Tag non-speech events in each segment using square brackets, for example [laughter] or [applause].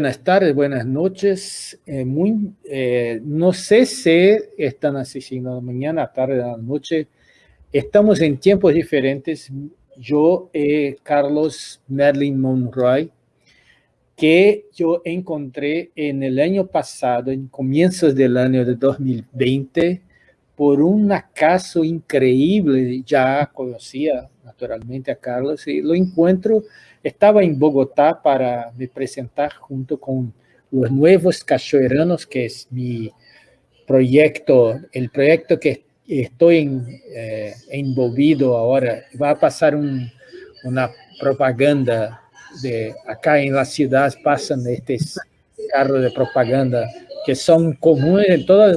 Buenas tardes, buenas noches. Eh, muy, eh, no sé si están asistiendo mañana, tarde, la noche. Estamos en tiempos diferentes. Yo, eh, Carlos Merlin Monroy, que yo encontré en el año pasado, en comienzos del año de 2020, por un acaso increíble. Ya conocía naturalmente a Carlos y lo encuentro estaba en Bogotá para me presentar junto con los nuevos cachoeiranos, que es mi proyecto, el proyecto que estoy en, eh, envolvido ahora. Va a pasar un, una propaganda de acá en la ciudad, pasan estos carros de propaganda que son comunes en toda,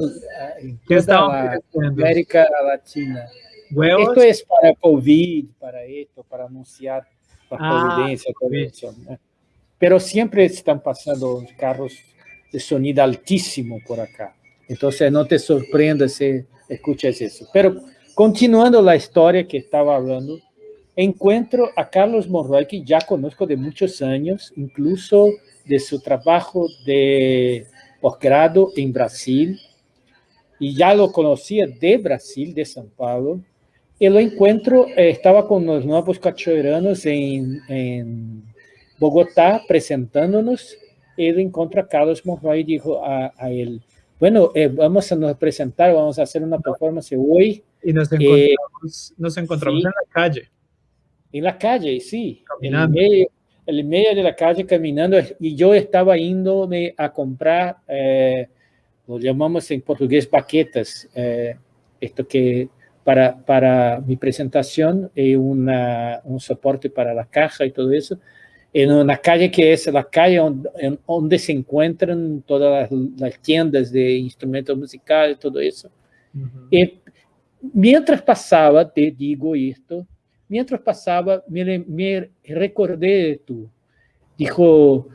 en toda la América Latina. Esto es para COVID, para esto, para anunciar providencia, todo eso. Pero siempre están pasando carros de sonido altísimo por acá. Entonces no te sorprendas si escuchas eso. Pero continuando la historia que estaba hablando, encuentro a Carlos Monroy, que ya conozco de muchos años, incluso de su trabajo de posgrado en Brasil, y ya lo conocía de Brasil, de São Paulo, lo encuentro, eh, estaba con los nuevos cachoeiranos en, en, Bogotá presentándonos, lo encontró a Carlos Monroy y dijo a, a él, bueno, eh, vamos a nos presentar, vamos a hacer una performance hoy. Y nos encontramos, eh, nos encontramos sí, en la calle. En la calle, sí. En el, medio, en el medio de la calle caminando, y yo estaba yéndome a comprar, eh, lo llamamos en portugués baquetas, eh, esto que para, para mi presentación y una, un soporte para la caja y todo eso, en una calle que es la calle donde, donde se encuentran todas las, las, tiendas de instrumentos musicales, todo eso. Uh -huh. y mientras pasaba, te digo esto, mientras pasaba, me, me recordé de tú. Dijo,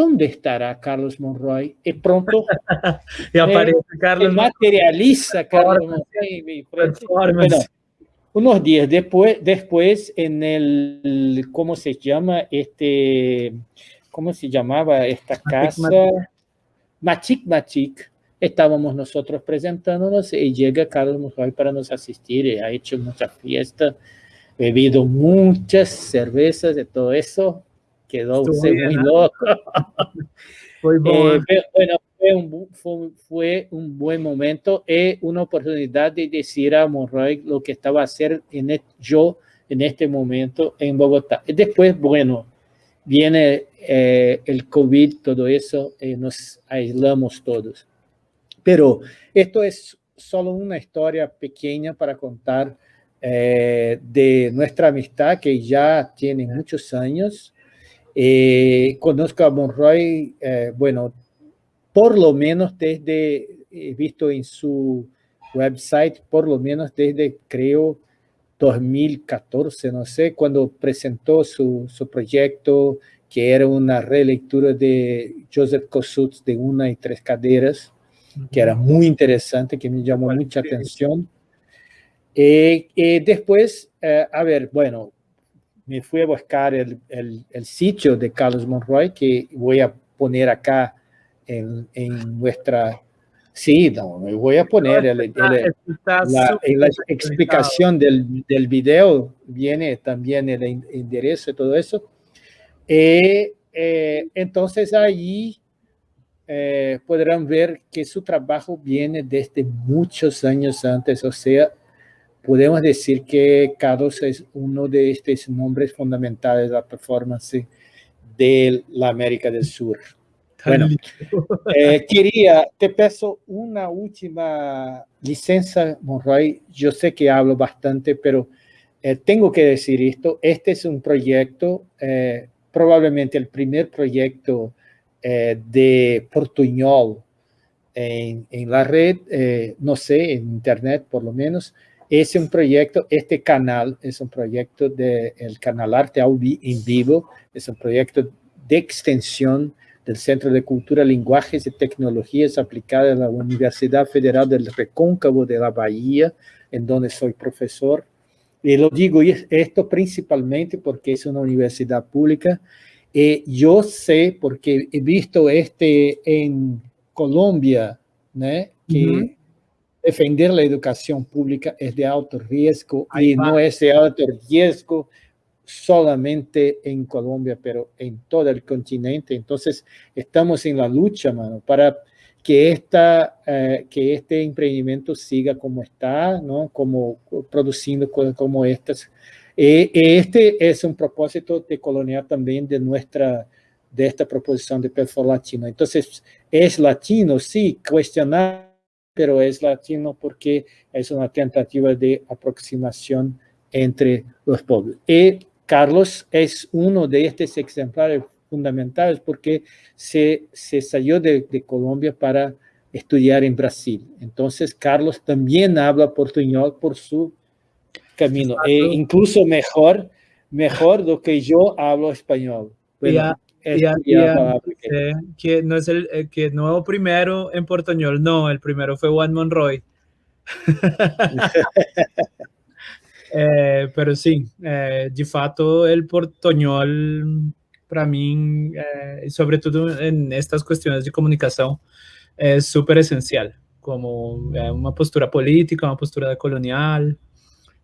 ¿dónde estará Carlos Monroy? Y pronto [laughs] y aparece me, Carlos materializa Carlos Monroy. Bueno, unos días después, después en el, ¿cómo se llama? Este, ¿cómo se llamaba esta casa? Machic Machic. Estábamos nosotros presentándonos y llega Carlos Monroy para nos asistir y ha hecho mucha fiesta, bebido muchas cervezas de todo eso quedó usted muy loco. [laughs] Eh, bueno, fue un, fue, fue un, buen momento y una oportunidad de decir a Monroy lo que estaba a hacer en el, yo en este momento en Bogotá. Y después, bueno, viene eh, el COVID, todo eso, y nos aislamos todos. Pero esto es solo una historia pequeña para contar eh, de nuestra amistad que ya tiene muchos años. Eh, conozco a Monroy, eh, bueno, por lo menos desde, he visto en su website, por lo menos desde, creo, 2014, no sé, cuando presentó su, su proyecto, que era una relectura de Joseph Kosuth de Una y Tres Caderas, uh -huh. que era muy interesante, que me llamó mucha atención. Eh, eh, después, eh, a ver, bueno, me fui a buscar el, el, el, sitio de Carlos Monroy, que voy a poner acá en, en nuestra... Sí, no, me voy a poner el, el, la, la, explicación del, del video, viene también el enderezo y todo eso. Eh, eh, entonces ahí eh, podrán ver que su trabajo viene desde muchos años antes, o sea, podemos decir que Carlos es uno de estos nombres fundamentales de la performance de la América del Sur. Bueno, eh, quería, te peço una última licencia, Monroy. Yo sé que hablo bastante, pero eh, tengo que decir esto. Este es un proyecto, eh, probablemente el primer proyecto eh, de portuñol en, en la red, eh, no sé, en internet por lo menos, es un proyecto, este canal es un proyecto del de canal Arte en Vivo, es un proyecto de extensión del Centro de Cultura, Lenguajes y Tecnologías Aplicadas de la Universidad Federal del Recóncavo de la Bahía, en donde soy profesor. Y lo digo esto principalmente porque es una universidad pública Eh, yo sé, porque he visto este en Colombia, ¿no? que defender la educación pública es de alto riesgo y no es de alto riesgo solamente en Colombia, pero en todo el continente. Entonces, estamos en la lucha, mano, para que, esta, eh, que este emprendimiento siga como está, ¿no? Como produciendo cosas como estas. Eh, este es un propósito de colonial también de nuestra, de esta proposición de Perfil Latino. Entonces, es latino, sí, cuestionar, pero es latino porque es una tentativa de aproximación entre los pueblos. Y Carlos es uno de estos ejemplares fundamentales porque se, se salió de, de, Colombia para estudiar en Brasil. Entonces, Carlos también habla portuñol por su camino, e incluso mejor, mejor do que yo hablo español. Bueno, ya, ya, que... que... no es el eh, que no primero en portuñol, no, el primero fue Juan Monroy. [laughs] eh, pero sí, eh, de fato el portuñol para mí, eh, sobre todo en estas cuestiones de comunicación, es súper esencial, como eh, una postura política, una postura colonial.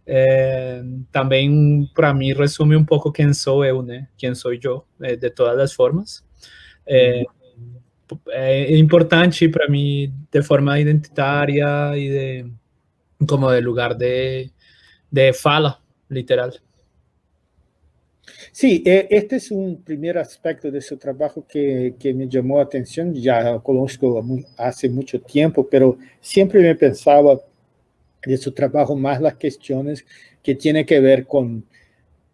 Eh, también para mí resume un poco quién soy yo, ¿no? quién soy yo, eh, de todas las formas. Eh, es importante para mí de forma identitaria y de como de lugar de, de fala, literal. Sí, e, este es un primer aspecto de su trabajo que, que me llamó la atención, ya conozco hace mucho tiempo, pero siempre me pensaba de su trabajo más las cuestiones que tienen que ver con,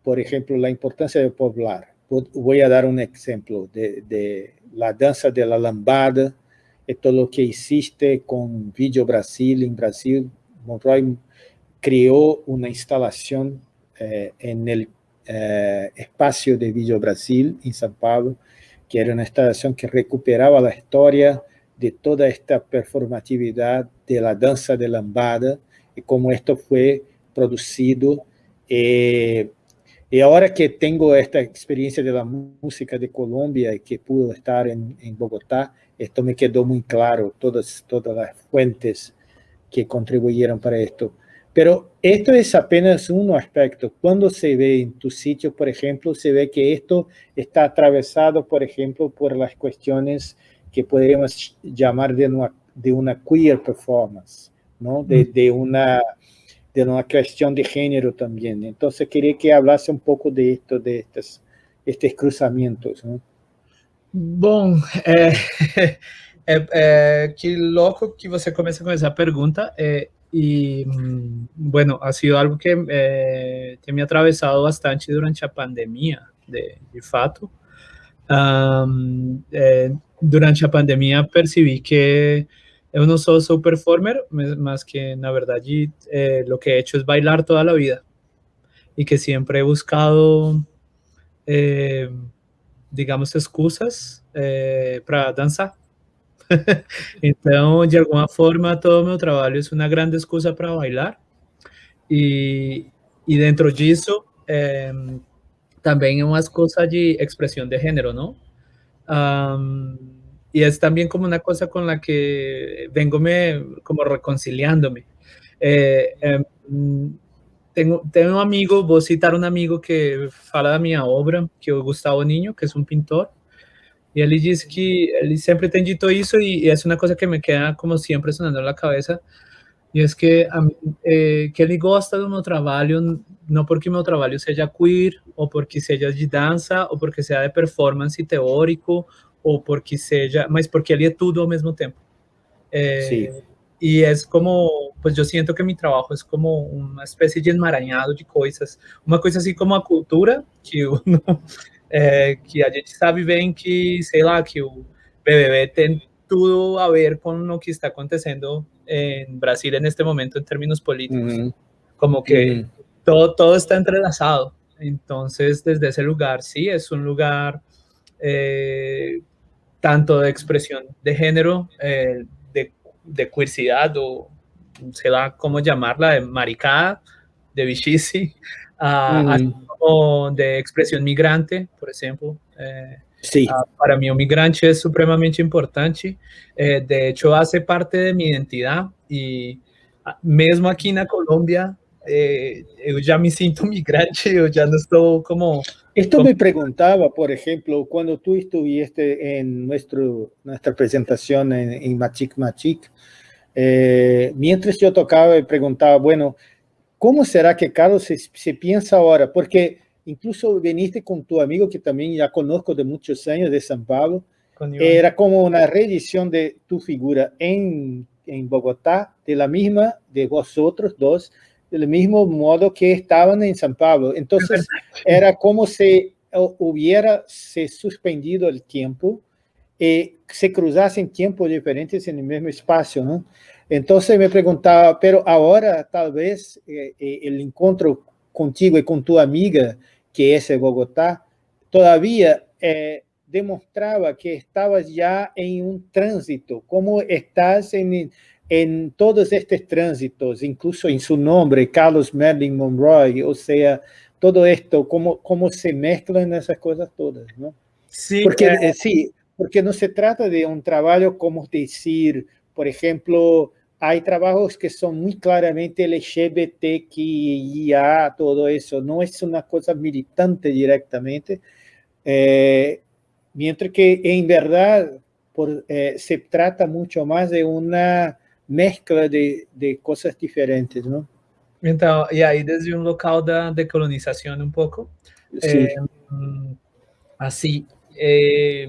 por ejemplo, la importancia de poblar. Voy a dar un ejemplo de, de la danza de la lambada, y todo lo que hiciste con Video Brasil. En Brasil, Monroy creó una instalación eh, en el eh, espacio de Video Brasil, en São Paulo, que era una instalación que recuperaba la historia de toda esta performatividad de la danza de lambada, y cómo esto fue producido. Eh, y ahora que tengo esta experiencia de la música de Colombia y que pude estar en, en, Bogotá, esto me quedó muy claro, todas, todas las fuentes que contribuyeron para esto. Pero esto es apenas un aspecto. Cuando se ve en tu sitio, por ejemplo, se ve que esto está atravesado, por ejemplo, por las cuestiones que podríamos llamar de una, de una queer performance. ¿No? De, de, una, de una cuestión de género también. Entonces quería que hablase un poco de esto, de estos, estos cruzamientos. ¿no? Bom, é, é, é, que louco que você começa com essa pergunta. É, e, bueno, ha sido algo que, é, que me atravessado bastante durante a pandemia, de, de fato. Um, é, durante a pandemia percebi que yo no soy performer, más que en la verdad eh, lo que he hecho es bailar toda la vida y que siempre he buscado, eh, digamos, excusas eh, para danzar. [laughs] Entonces, de alguna forma, todo mi trabajo es una gran excusa para bailar. Y, y dentro de eso, también es una excusa de expresión de género, ¿no? Y es también como una cosa con la que vengo me, como reconciliándome. Eh, eh, tengo, tengo un amigo, voy a citar un amigo que fala de mi obra, que es Gustavo Niño, que es un pintor, y él dice que él siempre ha dicho eso y, y, es una cosa que me queda como siempre sonando en la cabeza, y es que, eh, que ele gosta do meu trabalho, não porque meu trabalho seja queer, ou porque seja de dança, ou porque seja de performance teórico, ou porque seja, mas porque ele é tudo ao mesmo tempo. É, Sim. E é como, pues eu sinto que meu trabalho é como uma espécie de emaranhado de coisas, uma coisa assim como a cultura, que, uno, [laughs] é, que a gente sabe bem que, sei lá, que o BBB tem tudo a ver com o que está acontecendo em Brasil neste momento em termos políticos. Uhum. Como que uhum. todo, todo está entrelazado. Entonces, desde ese lugar, sí, es un lugar eh, tanto de expresión de género, eh, de, de queercidad o se da como llamarla, de maricada, de bichisi, uh, mm. como de expresión migrante, por ejemplo, Sim. Ah, para mim, o migrante é supremamente importante. É, de hecho, faz parte de minha identidade e ah, mesmo aqui na Colômbia, eh, eu já me sinto [laughs] migrante, eu já não estou como... Esto como... me preguntaba, por ejemplo, cuando tú estuviste en nuestro, nuestra presentación en, en Machic Machic, eh, mientras yo tocaba y preguntaba, bueno, ¿cómo será que Carlos se, se piensa ahora? Porque incluso viniste con tu amigo que también ya conozco de muchos años de San Pablo, era como una reedición de tu figura en, en Bogotá, de la misma, de vosotros dos, del mismo modo que estaban en San Pablo. Entonces, era como si hubiera se suspendido el tiempo y se cruzasen tiempos diferentes en el mismo espacio, ¿no? Entonces me preguntaba, pero ahora tal vez eh, eh, el encuentro contigo y con tu amiga, que es de Bogotá, todavía eh, demostraba que estabas ya en un tránsito, como estás en, en todos estos tránsitos, incluso en su nombre, Carlos Merlin Monroy, o sea, todo esto, cómo, cómo se mezclan esas cosas todas, ¿no? Sí, porque, eh, sí, porque no se trata de un trabajo como decir, por ejemplo, hay trabajos que son muy claramente LGBTQIA, todo eso, no es una cosa militante directamente, eh, mientras que en verdad por, eh, se trata mucho más de una mezcla de, de coisas diferentes, não? Então, e aí desde um local da decolonização um pouco, é, assim, é,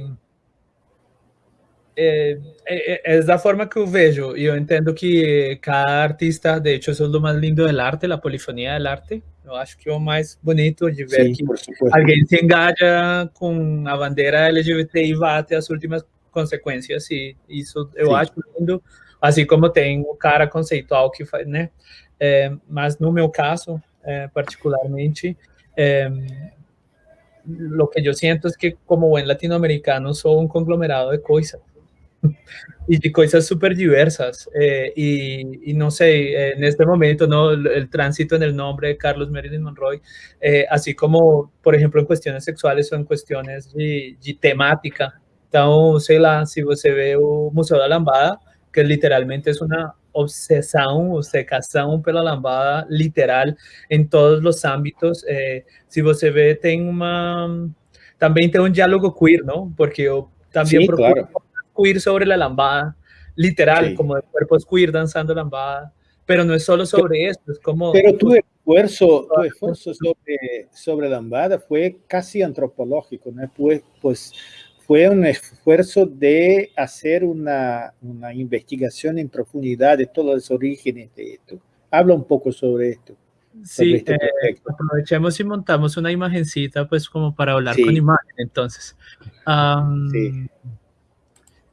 é, é, é, da forma que eu vejo, e eu entendo que cada artista, de hecho, isso é o mais lindo do arte, a polifonia do arte, eu acho que é o mais bonito de ver Sim, que alguém se engaja com a bandeira LGBT e vai até as últimas consequências, e isso eu Sim. acho lindo, assim como tem o cara conceitual que faz, né? É, mas no meu caso, é, particularmente, é, lo que eu sinto é que como buen latinoamericano sou um conglomerado de coisas e [laughs] de coisas super diversas eh, y, y, no sé, en este momento no el tránsito en el nombre de Carlos Marilyn Monroy, eh, así como por ejemplo en cuestiones sexuales o en cuestiones de, de temática. Entonces, sei lá, se você vê o Museu da Lambada, que literalmente es una obsesión, obcecación pela lambada, literal, en todos los ámbitos. Eh, si você ve, tem uma... Também tem um diálogo queer, ¿no? Porque eu também sí, procuro claro. queer sobre la lambada, literal, sí. como de cuerpos queer danzando lambada, pero no es solo sobre eso, es como... Pero tu esfuerzo, tu [laughs] esfuerzo sobre, sobre lambada fue casi antropológico, ¿no? Pues, pues fue un esfuerzo de hacer una, una, investigación en profundidad de todos los orígenes de esto. Habla un poco sobre esto. Sí, este eh, aprovechemos y montamos una imagencita pues como para hablar sí. con imagen entonces. Um, sí.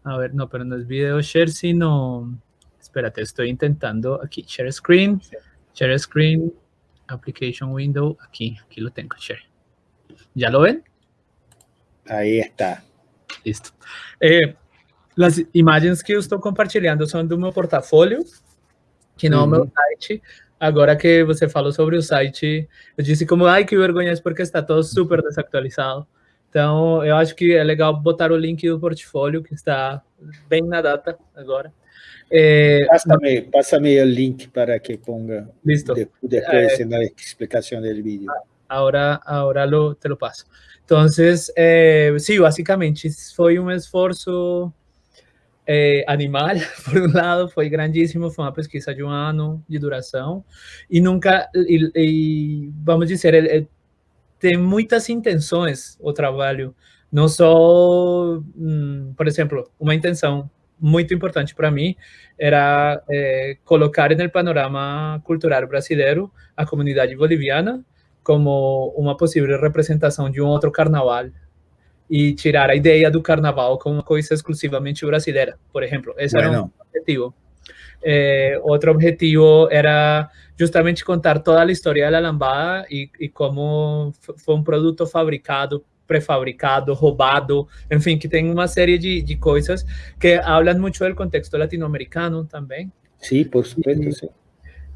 A ver, no, pero no es video share, sino... Espérate, estoy intentando aquí, share screen, share screen, application window, aquí, aquí lo tengo, share. ¿Ya lo ven? Ahí está. Listo. É, as imagens que eu estou compartilhando são do meu portfólio, que não uhum. é o meu site. Agora que você falou sobre o site, eu disse como, ai, que vergonha, porque está todo super desatualizado. Então, eu acho que é legal botar o link do portfólio, que está bem na data agora. É, pásame, pásame o link para que ponga listo. depois é, na explicação do vídeo. Agora, agora lo, te lo passo. Entonces, eh, sí, básicamente fue un esfuerzo eh, animal, [laughs] por un lado, fue grandísimo, fue una pesquisa de un año de duración y nunca, vamos a decir, el, el, tem muitas intenções o trabalho, não só, hum, por exemplo, uma intenção muito importante para mim era é, colocar no panorama cultural brasileiro a comunidade boliviana como uma possível representação de um outro carnaval e tirar a ideia do carnaval como uma coisa exclusivamente brasileira, por exemplo. Esse bueno. era um objetivo. Eh, outro objetivo era justamente contar toda a história da lambada e, e como foi um produto fabricado prefabricado, roubado, enfim, que tem uma série de, de coisas que falam muito do contexto latino-americano também. Sim, por supuesto, sim.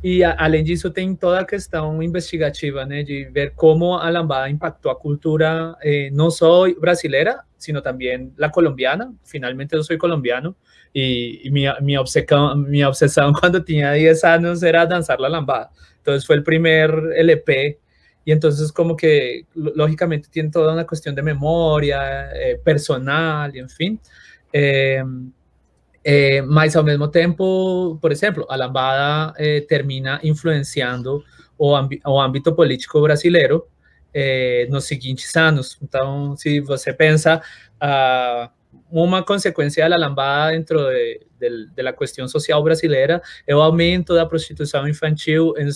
E, a, além disso, tem toda a questão investigativa, né, de ver como a lambada impactou a cultura eh, não só brasileira, sino também a colombiana. Finalmente, eu sou colombiano e, e minha, minha, obsessão, [laughs] minha obsessão quando tinha 10 anos era dançar a lambada. Então, foi o primeiro LP y entonces como que lógicamente tiene toda una cuestión de memoria eh, personal y en fin. Eh, eh, mas ao mesmo tempo, por exemplo, a lambada eh, termina influenciando o, o ámbito político brasileiro eh, nos seguintes anos. Então, se você pensa, uh, uma consequência da lambada dentro de, de, de, la questão social brasileira é o aumento da prostituição infantil em,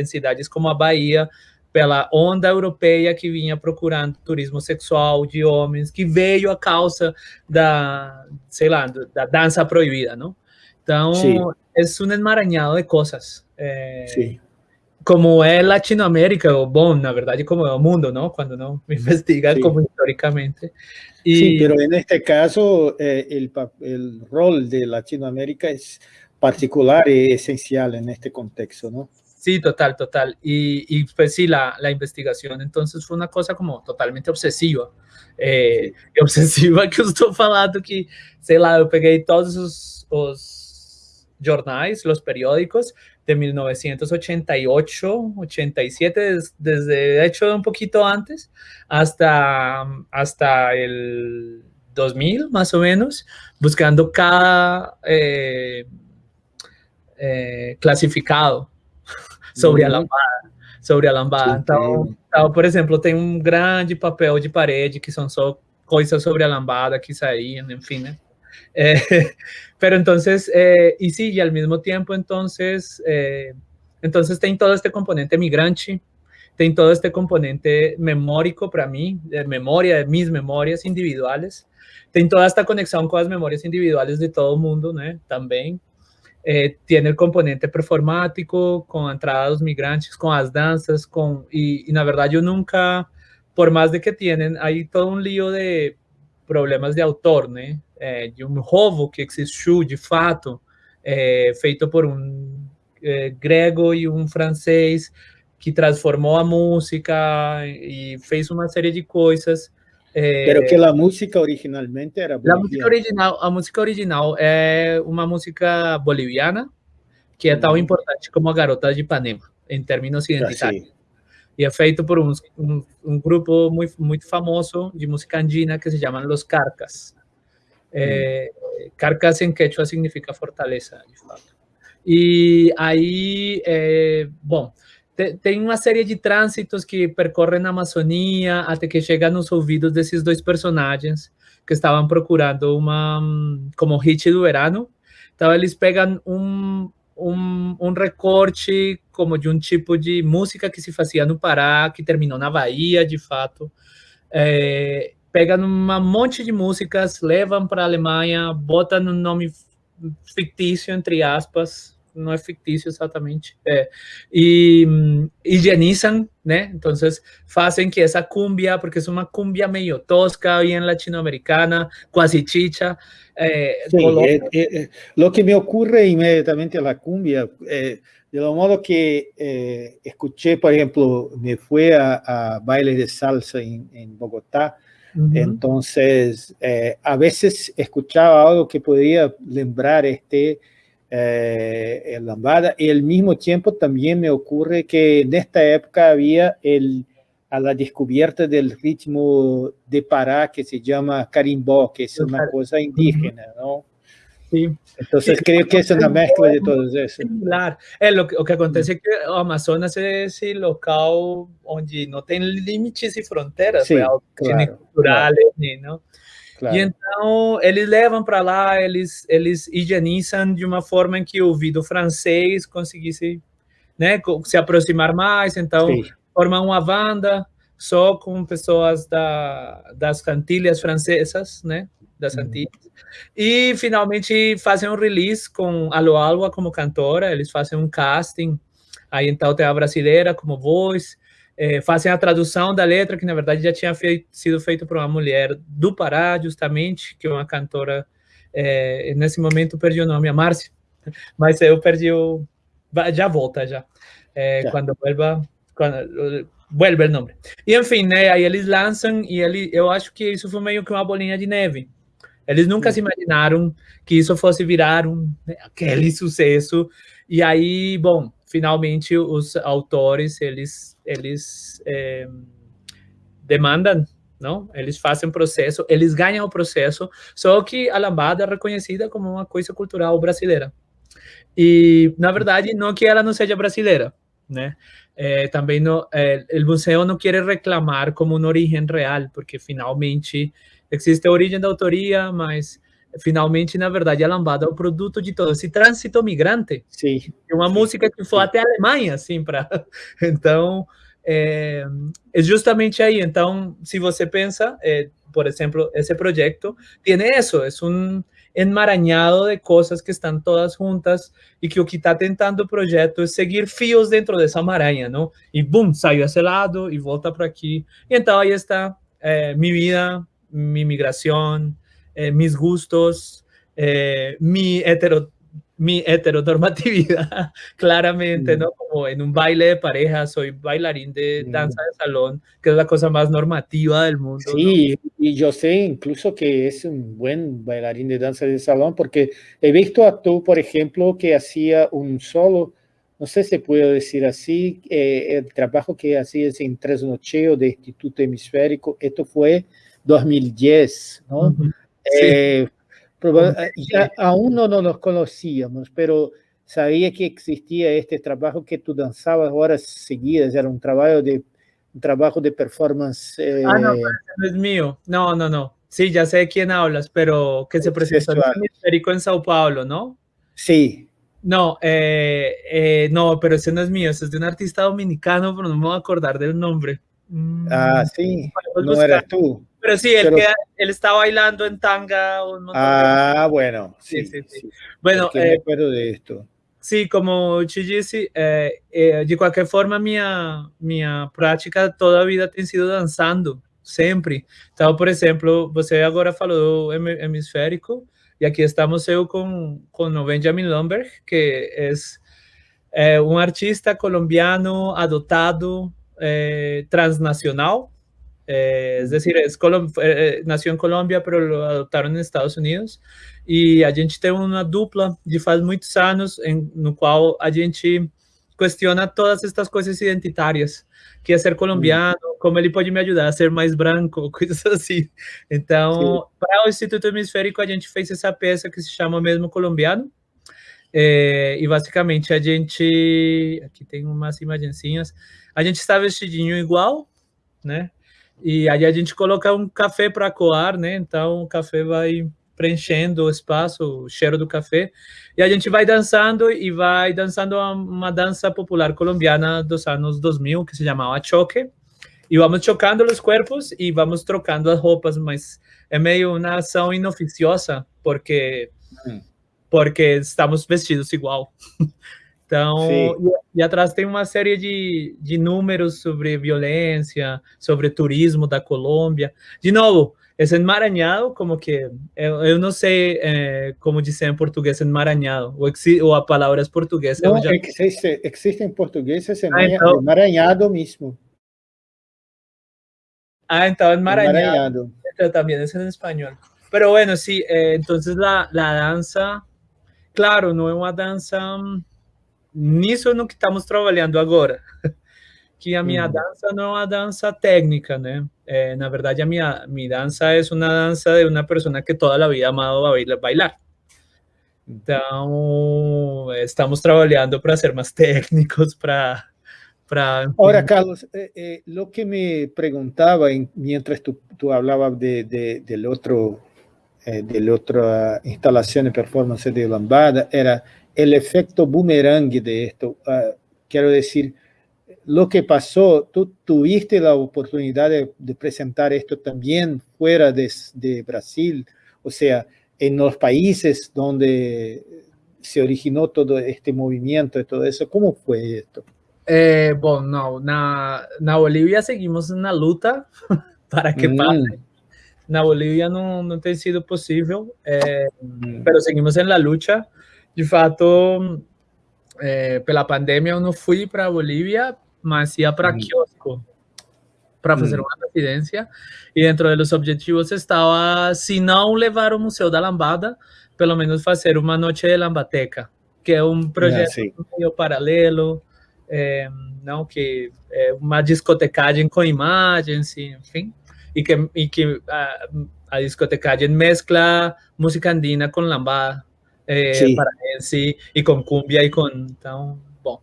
em cidades como a Bahia, pela onda europeia que vinha procurando turismo sexual de homens, que veio a causa da, sei lá, da dança proibida, não? Então, Sim. é um emaranhado de coisas. É, Sim. Como é Latinoamérica, ou bom, na verdade, como é o mundo, não? Quando não [laughs] investiga Sim. como historicamente. E... Sim, pero en este caso, eh, el, el rol de Latinoamérica es particular y esencial en este contexto, ¿no? Sí, total, total. Y, y pues sí, la, la, investigación entonces fue una cosa como totalmente obsesiva. É, [laughs] obsessiva que eu estou falando que, sei lá, eu peguei todos os, os jornais, os periódicos de 1988, 87, desde, de hecho un poquito antes, hasta, hasta el 2000 más o menos, buscando cada eh, eh, clasificado sobre a lambada, sobre a lambada. Então, então, por exemplo, tem um grande papel de parede que são só coisas sobre a lambada que saíam, enfim, né? Eh, [laughs] pero entonces, eh, y sí, y al mismo tiempo, entonces, eh, entonces tem todo este componente migrante, tem todo este componente memórico para mí, de memoria, de mis memorias individuales, tem toda esta conexión con las memorias individuales de todo el mundo, ¿no? También. Eh, tiene el componente performático, con entradas migrantes, con las danzas, con, y, y la verdad yo nunca, por más de que tienen, hay todo un lío de problemas de autor, né? É, de um robo que existiu de fato, é, feito por é, grego e um francês que transformou a música e fez uma série de coisas É, Pero que a música originalmente era boliviana. A música original, a música original é uma música boliviana que é tão importante como a Garota de Ipanema, em termos identitários. E é feito por um, um, um, grupo muito, muito famoso de música andina que se chama Los Carcas. É, hum. Carcas em quechua significa fortaleza, de fato. E aí, é, bom, tem uma série de trânsitos que percorrem a Amazônia até que chega nos ouvidos desses dois personagens que estavam procurando uma como hit do verano. Então eles pegam um, um, um recorte como de um tipo de música que se fazia no Pará, que terminou na Bahia, de fato. É, pegam um monte de músicas, levam para a Alemanha, botam um nome fictício, entre aspas, não é fictício exatamente, é, e higienizam, né? Então, fazem que essa cumbia, porque é uma cumbia meio tosca, bem latino-americana, quase chicha. Eh, sí, eh, eh, lo que me ocurre inmediatamente a la cumbia, de lo modo que escuché, por ejemplo, me fui a, a baile de salsa en, en Bogotá, uh -huh. entonces a veces escuchaba algo que podía lembrar este eh, lambada y al mismo tiempo también me ocurre que en esta época había el, a la descubierta del ritmo de Pará que se llama carimbó, que es una cosa indígena, ¿no? Sí. Entonces sí, creo que es una mezcla de todo eso. Claro, é, lo, que, o que acontece é que o Amazonas é esse local onde não tem limites e fronteiras Sim, claro, culturais, claro. não? Claro. E então eles levam para lá, eles eles higienizam de uma forma em que o ouvido francês conseguisse, né, se aproximar mais. Então Sim. formam uma banda só com pessoas da, das Antilhas francesas, né, das uhum. Antilhas. E finalmente fazem um release com Alo Alba como cantora. Eles fazem um casting. Aí então tem a brasileira como voz é, fazem a tradução da letra, que na verdade já tinha feito, sido feito por uma mulher do Pará, justamente, que é uma cantora, é, nesse momento perdi o nome, a Márcia, [laughs] mas eu perdi o, já volta já. É, Quando vuelva, quando, vuelve o nome. E enfim, né, aí eles lançam e ele, eu acho que isso foi meio que uma bolinha de neve. Eles nunca se imaginaram que isso fosse virar um, né, aquele [laughs] sucesso. E aí, bom, finalmente os autores, eles, eles é, demandam, não? Eles fazem processo, eles ganham o processo, só que a lambada é reconhecida como uma coisa cultural brasileira. E, na verdade, não que ela não seja brasileira, né? É, também no, é, o museu não quer reclamar como uma origem real, porque finalmente existe a origem da autoria, mas finalmente, na verdade, a lambada é o produto de todo esse trânsito migrante. Sim. É uma sim, música que foi até a Alemanha, assim, para... [laughs] Então, é, é, justamente aí. Então, se você pensa, é, por exemplo, esse projeto tem isso, é um enmarañado de coisas que estão todas juntas e que o que está tentando o projeto é seguir fios dentro dessa maraña, não? E, bum, saiu esse lado e volta para aqui. E então, aí está é, minha vida, mi migración, eh, mis gustos, eh, mi, hetero, mi heteronormatividad, [laughs] claramente, mm. ¿no? Como en un baile de pareja, soy bailarín de mm. danza de salón, que es la cosa más normativa del mundo. Sí, ¿no? y yo sé incluso que es un buen bailarín de danza de salón, porque he visto a tú, por ejemplo, que hacía un solo, no sé si puedo decir así, eh, el trabajo que hacía en Trasnocheo de Instituto Hemisférico, esto fue 2010, ¿no? Uh -huh. Sí. eh, ya aún no nos conocíamos, pero sabía que existía este trabajo que tú danzabas horas seguidas, era un trabajo de, un trabajo de performance. Eh... Ah, no, no es mío, no, no, no. Sí, ya sé de quién hablas, pero que se presentó en el Hemisférico en Sao Paulo, ¿no? Sí. No, eh, eh, no, pero ese no es mío, ese es de un artista dominicano, pero no me voy a acordar del nombre. Ah, sí, no eras tú. Pero sí, él, Pero... él está bailando en tanga. Un ah, bueno, sí, sí, sí. sí. Bueno, eh, me acuerdo de esto. Sí, como te disse, eh, eh, de qualquer forma, minha, minha prática toda a vida tem sido dançando, sempre. Então, por exemplo, você agora falou do hemisférico, e aqui estamos eu com, com o Benjamin Lomberg, que é, é um artista colombiano adotado, é, transnacional, Eh, es decir, es eh, nació en Colombia, pero lo adoptaron en Estados Unidos. E a gente tem uma dupla de faz muitos anos, em, no qual a gente questiona todas estas coisas identitárias, que é ser colombiano, como ele pode me ajudar a ser mais branco, [laughs] coisas assim. Então, para o Instituto Hemisférico, a gente fez essa peça que se chama mesmo Colombiano, é, e basicamente a gente, aqui tem umas imagenzinhas, a gente está vestidinho igual, né? E aí a gente coloca um café para coar, né? Então o café vai preenchendo o espaço, o cheiro do café, e a gente vai dançando e vai dançando uma, dança popular colombiana dos anos 2000 que se chamava choque. E vamos chocando os corpos e vamos trocando as roupas, mas é meio uma ação inoficiosa, porque porque estamos vestidos igual. [laughs] Então, e, e, atrás tem uma série de, de números sobre violência, sobre turismo da Colômbia. De novo, esse enmaranhado, como que, eu, eu não sei é, como dizer em português enmaranhado, ou, ou a palavra é portuguesa. Não, já... existe, existe em português esse ah, então... enmaranhado mesmo. Ah, então enmaranhado. enmaranhado. Pero también es en español. Pero bueno, sí, eh, entonces la, la danza, claro, no es una danza nisso no que estamos trabalhando agora, [laughs] que a minha uhum. dança não é uma dança técnica, né? É, na verdade, a minha, minha dança é uma dança de uma pessoa que toda a vida amado bailar. Então, estamos trabalhando para ser mais [laughs] técnicos, para... para Ahora, Carlos, eh, eh, lo que me preguntaba en, mientras tú, tú hablabas de, de, del otro, eh, de la otra instalación de performance de Lambada, era el efecto boomerang de esto. Uh, quiero decir, lo que pasó, tú tuviste la oportunidad de, de presentar esto también fuera de, de, Brasil, o sea, en los países donde se originó todo este movimiento y todo eso. ¿Cómo fue esto? Eh, bueno, no, na Bolivia seguimos en la luta [laughs] para que mm. pase. Na Bolivia no, no ha sido posible, eh, mm. pero seguimos en la lucha de fato, é, pela pandemia eu não fui para Bolívia, mas ia para Kiosco para fazer uma residência. E dentro dos objetivos estava, se não levar o Museu da Lambada, pelo menos fazer uma noite de lambateca, que é um projeto ah, meio paralelo, é, não que é uma discotecagem com imagens, enfim, e que, e que a, a discotecagem mescla música andina com lambada é, paraense e com cumbia e com então bom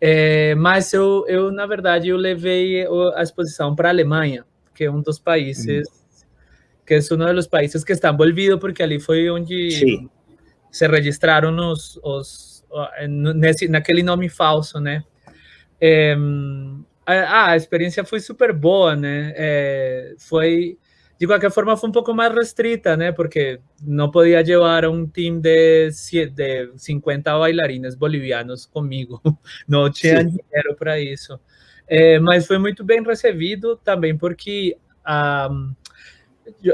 é, mas eu, eu na verdade eu levei a exposição para a Alemanha que é um dos países hum. que é um dos países que está envolvido porque ali foi onde Sim. se registraram os, os nesse naquele nome falso né é, a, a, experiência foi super boa né é, foi de qualquer forma foi um pouco mais restrita, né? Porque não podia levar um time de, de 50 bailarines bolivianos comigo. [laughs] Não tinha dinheiro para isso. É, mas foi muito bem recebido também porque um,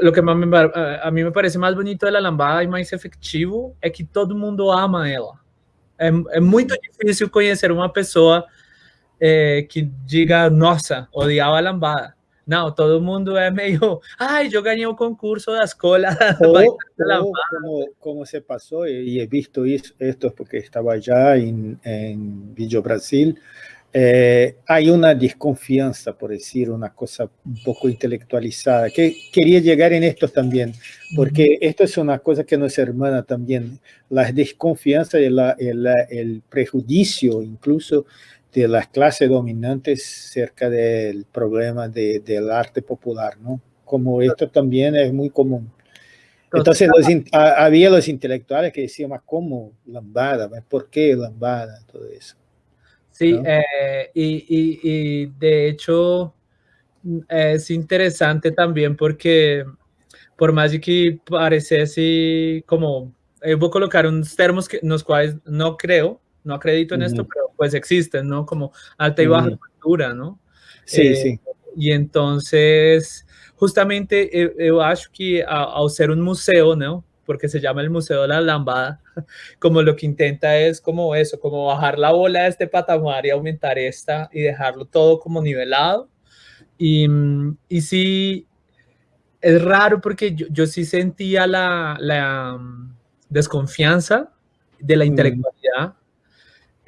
o que a mim me parece mais bonito da lambada e mais efetivo é que todo mundo ama ela. É, é muito difícil conhecer uma pessoa é, que diga, nossa, odiava a lambada. No, todo el mundo es medio, ay, yo gané un concurso de escuela. [laughs] como, se pasó, y he visto esto porque estaba allá en, en Villa Brasil, eh, hay una desconfianza, por decir una cosa un poco intelectualizada, que quería llegar en esto también, porque esto es una cosa que nos hermana también, la desconfianza y el, el prejuicio incluso de las clases dominantes cerca del problema de, del arte popular, ¿no? Como esto también es muy común. Entonces los, había los intelectuales que decían, ¿cómo lambada? ¿Por qué lambada? Todo eso. Sí, eh, y, y, y, de hecho es interesante también porque por más que pareciese como, eh, voy a colocar unos termos que, los cuales no creo, no acredito en esto, pero pues existen, ¿no? Como alta y baja cultura, ¿no? Sí, eh, sí. Y entonces, justamente yo, yo acho que al ser un museo, ¿no? Porque se llama el Museo de la Lambada, [laughs] como lo que intenta es como eso, como bajar la bola de este patamar y aumentar esta y dejarlo todo como nivelado. Y, y sí, es raro porque yo, yo sí sentía la, la um, desconfianza de la intelectualidad,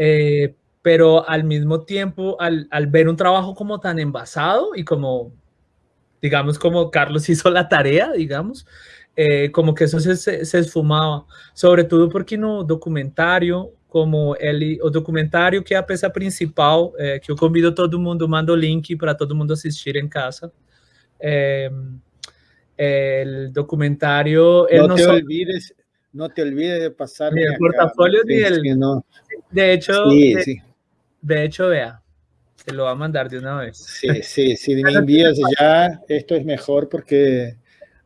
eh, pero al mismo tiempo, al, al, ver un trabajo como tan envasado y como, digamos, como Carlos [laughs] hizo la tarea, digamos, eh, como que eso se, se, se, esfumaba, sobre todo porque no documentário, como ele, o documentário que é a peça principal, é, que eu convido todo mundo, mando o link para todo mundo assistir em casa. É, o documentário... Não te, olvides, não te olvides de passar... O portafolio dele. De hecho, sí, de, sí. de, hecho, vea, te lo va a mandar de una vez. Sí, sí, si [laughs] me envías ya, esto es mejor porque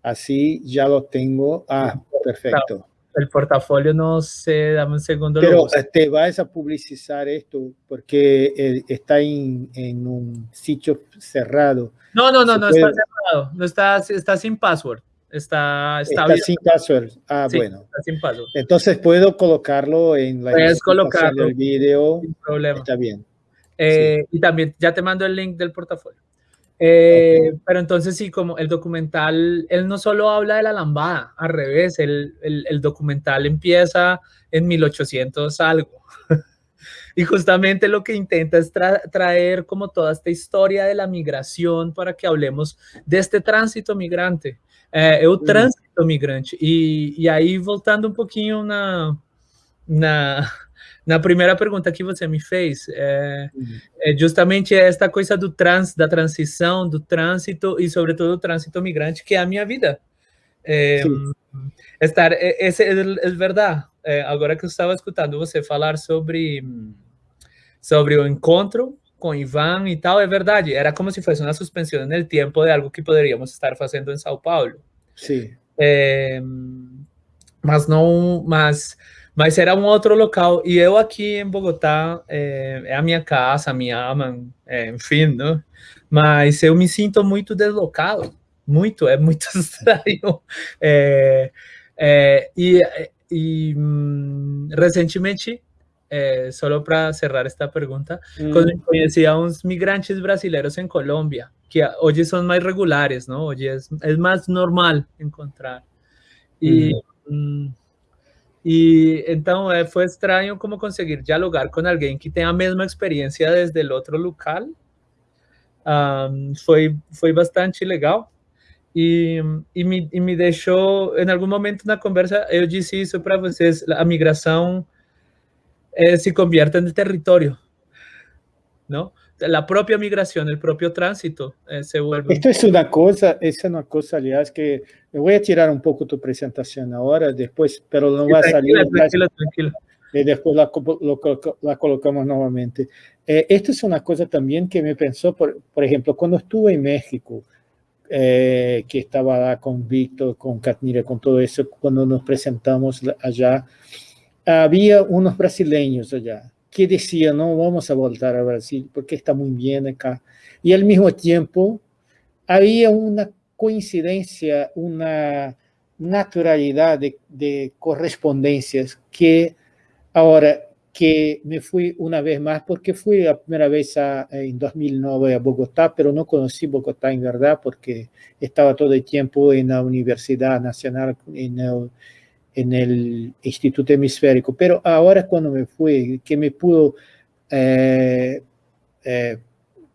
así ya lo tengo. Ah, perfecto. El portafolio no sé, dame un segundo. Pero te vas a publicizar esto porque eh, está en, en, un sitio cerrado. No, no, no, no puede... está cerrado. No está, está sin password. Está, está, está sin password. Ah, sí, bueno. Está sin password. Entonces puedo colocarlo en la Puedes colocarlo del video. Sin problema. Está bien. Eh, sí. Y también ya te mando el link del portafolio. Eh, okay. Pero entonces sí, como el documental, él no solo habla de la lambada, al revés, el, el, el documental empieza en 1800 algo. [laughs] y justamente lo que intenta es tra traer como toda esta historia de la migración para que hablemos de este tránsito migrante. é, é o trânsito migrante. E, e aí, voltando um pouquinho na, na, na primeira pergunta que você me fez, é, uhum. é justamente esta coisa do trans, da transição, do trânsito e, sobretudo, do trânsito migrante, que é a minha vida. É, estar, é, é, é verdade. É, agora que eu estava escutando você falar sobre, sobre o encontro com Ivan e tal, é verdade. Era como se fosse uma suspensão no tempo de algo que poderíamos estar fazendo em São Paulo. Sim. É, mas não, mas, mas era um outro local. E eu aqui em Bogotá é, é a minha casa, a minha ama, é, enfim, né? Mas eu me sinto muito deslocado, muito, é muito [laughs] estranho. É, é, e, e hum, recentemente eh, solo para cerrar esta pregunta, mm. conocí a unos migrantes brasileños en Colombia, que hoy son más regulares, ¿no? Hoy es, es más normal encontrar. Y, mm. y entonces fue extraño como conseguir dialogar con alguien que tenga la misma experiencia desde el otro local. Um, fue, fue bastante legal. E, e, me, e me deixou, em algum momento na conversa, eu disse isso para vocês, a migração eh, se convierte en el territorio, ¿no? La propia migración, el propio tránsito eh, se vuelve... Esto es una cosa, es una cosa, aliás, que voy a tirar un poco tu presentación ahora, después, pero no va a salir... Tranquilo, tranquilo. Y después la, lo, la, colocamos nuevamente. Eh, esto es una cosa también que me pensó, por, por ejemplo, cuando estuve en México, eh, que estaba con Víctor, con Katnira, con todo eso, cuando nos presentamos allá, había unos brasileños allá que decían, no, vamos a voltar a Brasil porque está muy bien acá. Y al mismo tiempo había una coincidencia, una naturalidad de, de correspondencias que ahora que me fui una vez más, porque fui la primera vez a, en 2009 a Bogotá, pero no conocí Bogotá en verdad, porque estaba todo el tiempo en la Universidad Nacional, en el Instituto Hemisférico, pero ahora cuando me fui, que me pudo eh, eh,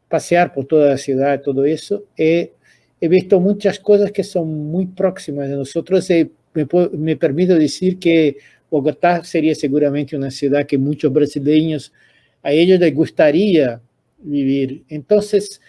pasear por toda la ciudad, todo eso, he, he, visto muchas cosas que son muy próximas de nosotros. me, me permito decir que Bogotá sería seguramente una ciudad que muchos brasileños, a ellos les gustaría vivir. Entonces,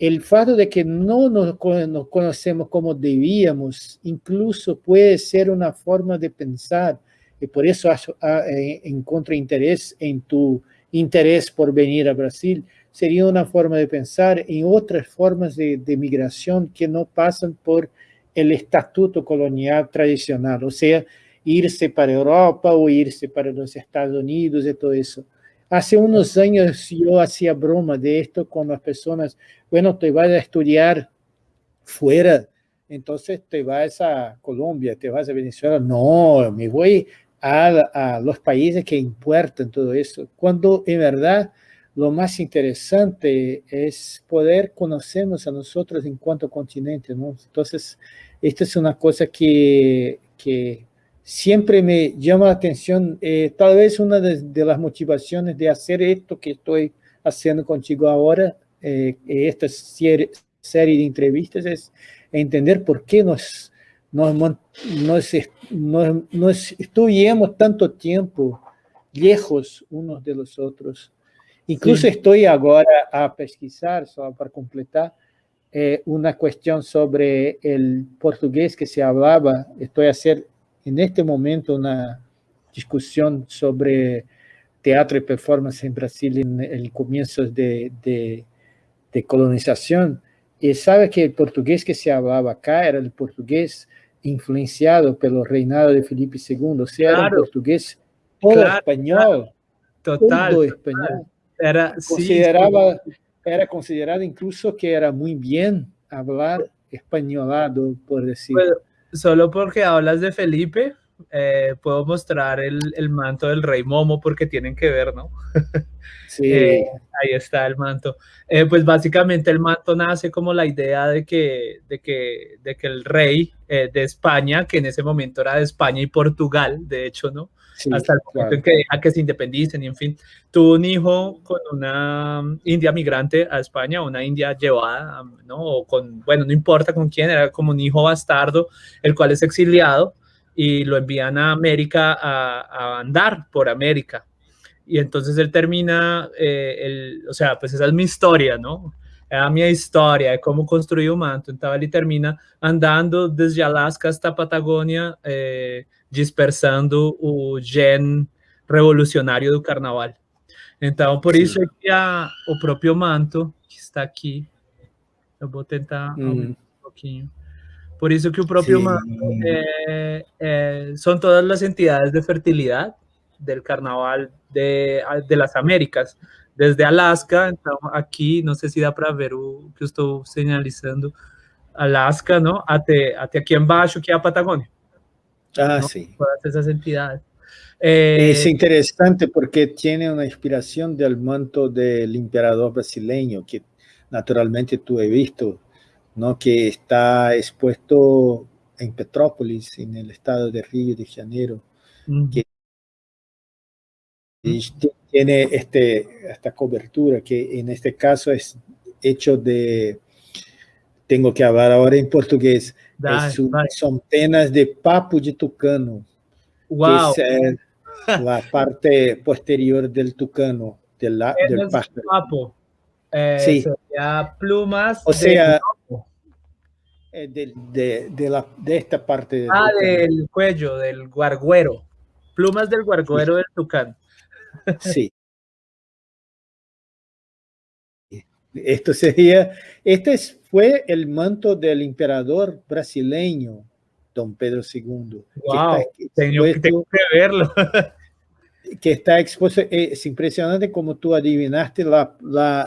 el fato de que no nos, conocemos como debíamos, incluso puede ser una forma de pensar, y por eso eh, encuentro interés en tu interés por venir a Brasil, sería una forma de pensar en otras formas de, de migración que no pasan por el estatuto colonial tradicional, o sea, irse para Europa o irse para los Estados Unidos y todo eso. Hace unos años yo hacía broma de esto con las personas, bueno, te vas a estudiar fuera, entonces te vas a Colombia, te vas a Venezuela. No, me voy a, los países que importan todo eso. Cuando en verdad lo más interesante es poder conocernos a nosotros en cuanto continente. Entonces, esto es una cosa que, que siempre me llama la atención, eh, tal vez una de, las motivaciones de hacer esto que estoy haciendo contigo ahora, eh, esta serie, de entrevistas, es entender por qué nos, nos, nos, nos, estuvimos tanto tiempo lejos unos de los otros. Incluso estoy ahora a pesquisar, solo para completar, eh, una cuestión sobre el portugués que se hablaba, estoy a hacer en este momento una discusión sobre teatro y performance en Brasil en el comienzo de, de, colonización. Y sabe que el portugués que se hablaba acá era el portugués influenciado pelo reinado de Felipe II, o sea, era un portugués todo español, total, todo español. Era, Consideraba, era considerado incluso que era muy bien hablar españolado, por decir solo porque hablas de Felipe, eh, puedo mostrar el, el, manto del rey Momo porque tienen que ver, ¿no? [laughs] Sí. Eh, ahí está el manto. Eh, pues básicamente el manto nace como la idea de que, de que, de que el rey de España, que en ese momento era de España y Portugal, de hecho, ¿no? Hasta el momento en que deja que se independicen y en fin, tuvo un hijo con una india migrante a España, una india llevada, ¿no? O con, bueno, no importa con quién, era como un hijo bastardo, el cual es exiliado y lo envían a América a, andar por América. Y entonces él termina, eh, el, o sea, pues esa es mi historia, ¿no? Era mi historia de cómo construí un manto. Entonces él termina andando desde Alaska hasta Patagonia, eh, dispersando o gen revolucionário do carnaval. Então, por Sim. isso é que a, o próprio manto, que está aqui, eu vou tentar um pouquinho. Por isso que o próprio Sim. manto é, é, são todas as entidades de fertilidade del carnaval de, de las Américas, desde Alaska, então aqui, não sei se dá para ver o que eu estou sinalizando, Alaska, não? Até, até aqui embaixo, que é a Patagônia. Ah, ¿no? sí. Todas esas entidades. Eh, es interesante porque tiene una inspiración del manto del emperador brasileño, que naturalmente tú he visto, ¿no? que está expuesto en Petrópolis, en el estado de Río de Janeiro, que tiene este, esta cobertura que en este caso es hecho de, tengo que hablar ahora en portugués, son penas de papo de tucano, wow. que es [laughs] la parte posterior del tucano, del, del pájaro. Papo. Eh, sí. plumas o sea, eh, de, de, de, la, de, esta parte. Ah, del cuello, del guarguero. Plumas del guarguero del tucán. Sí. Esto sería, este fue el manto del emperador brasileño, don Pedro II. Wow, tengo, tengo, que verlo. [laughs] que está expuesto, es impresionante como tú adivinaste la, la,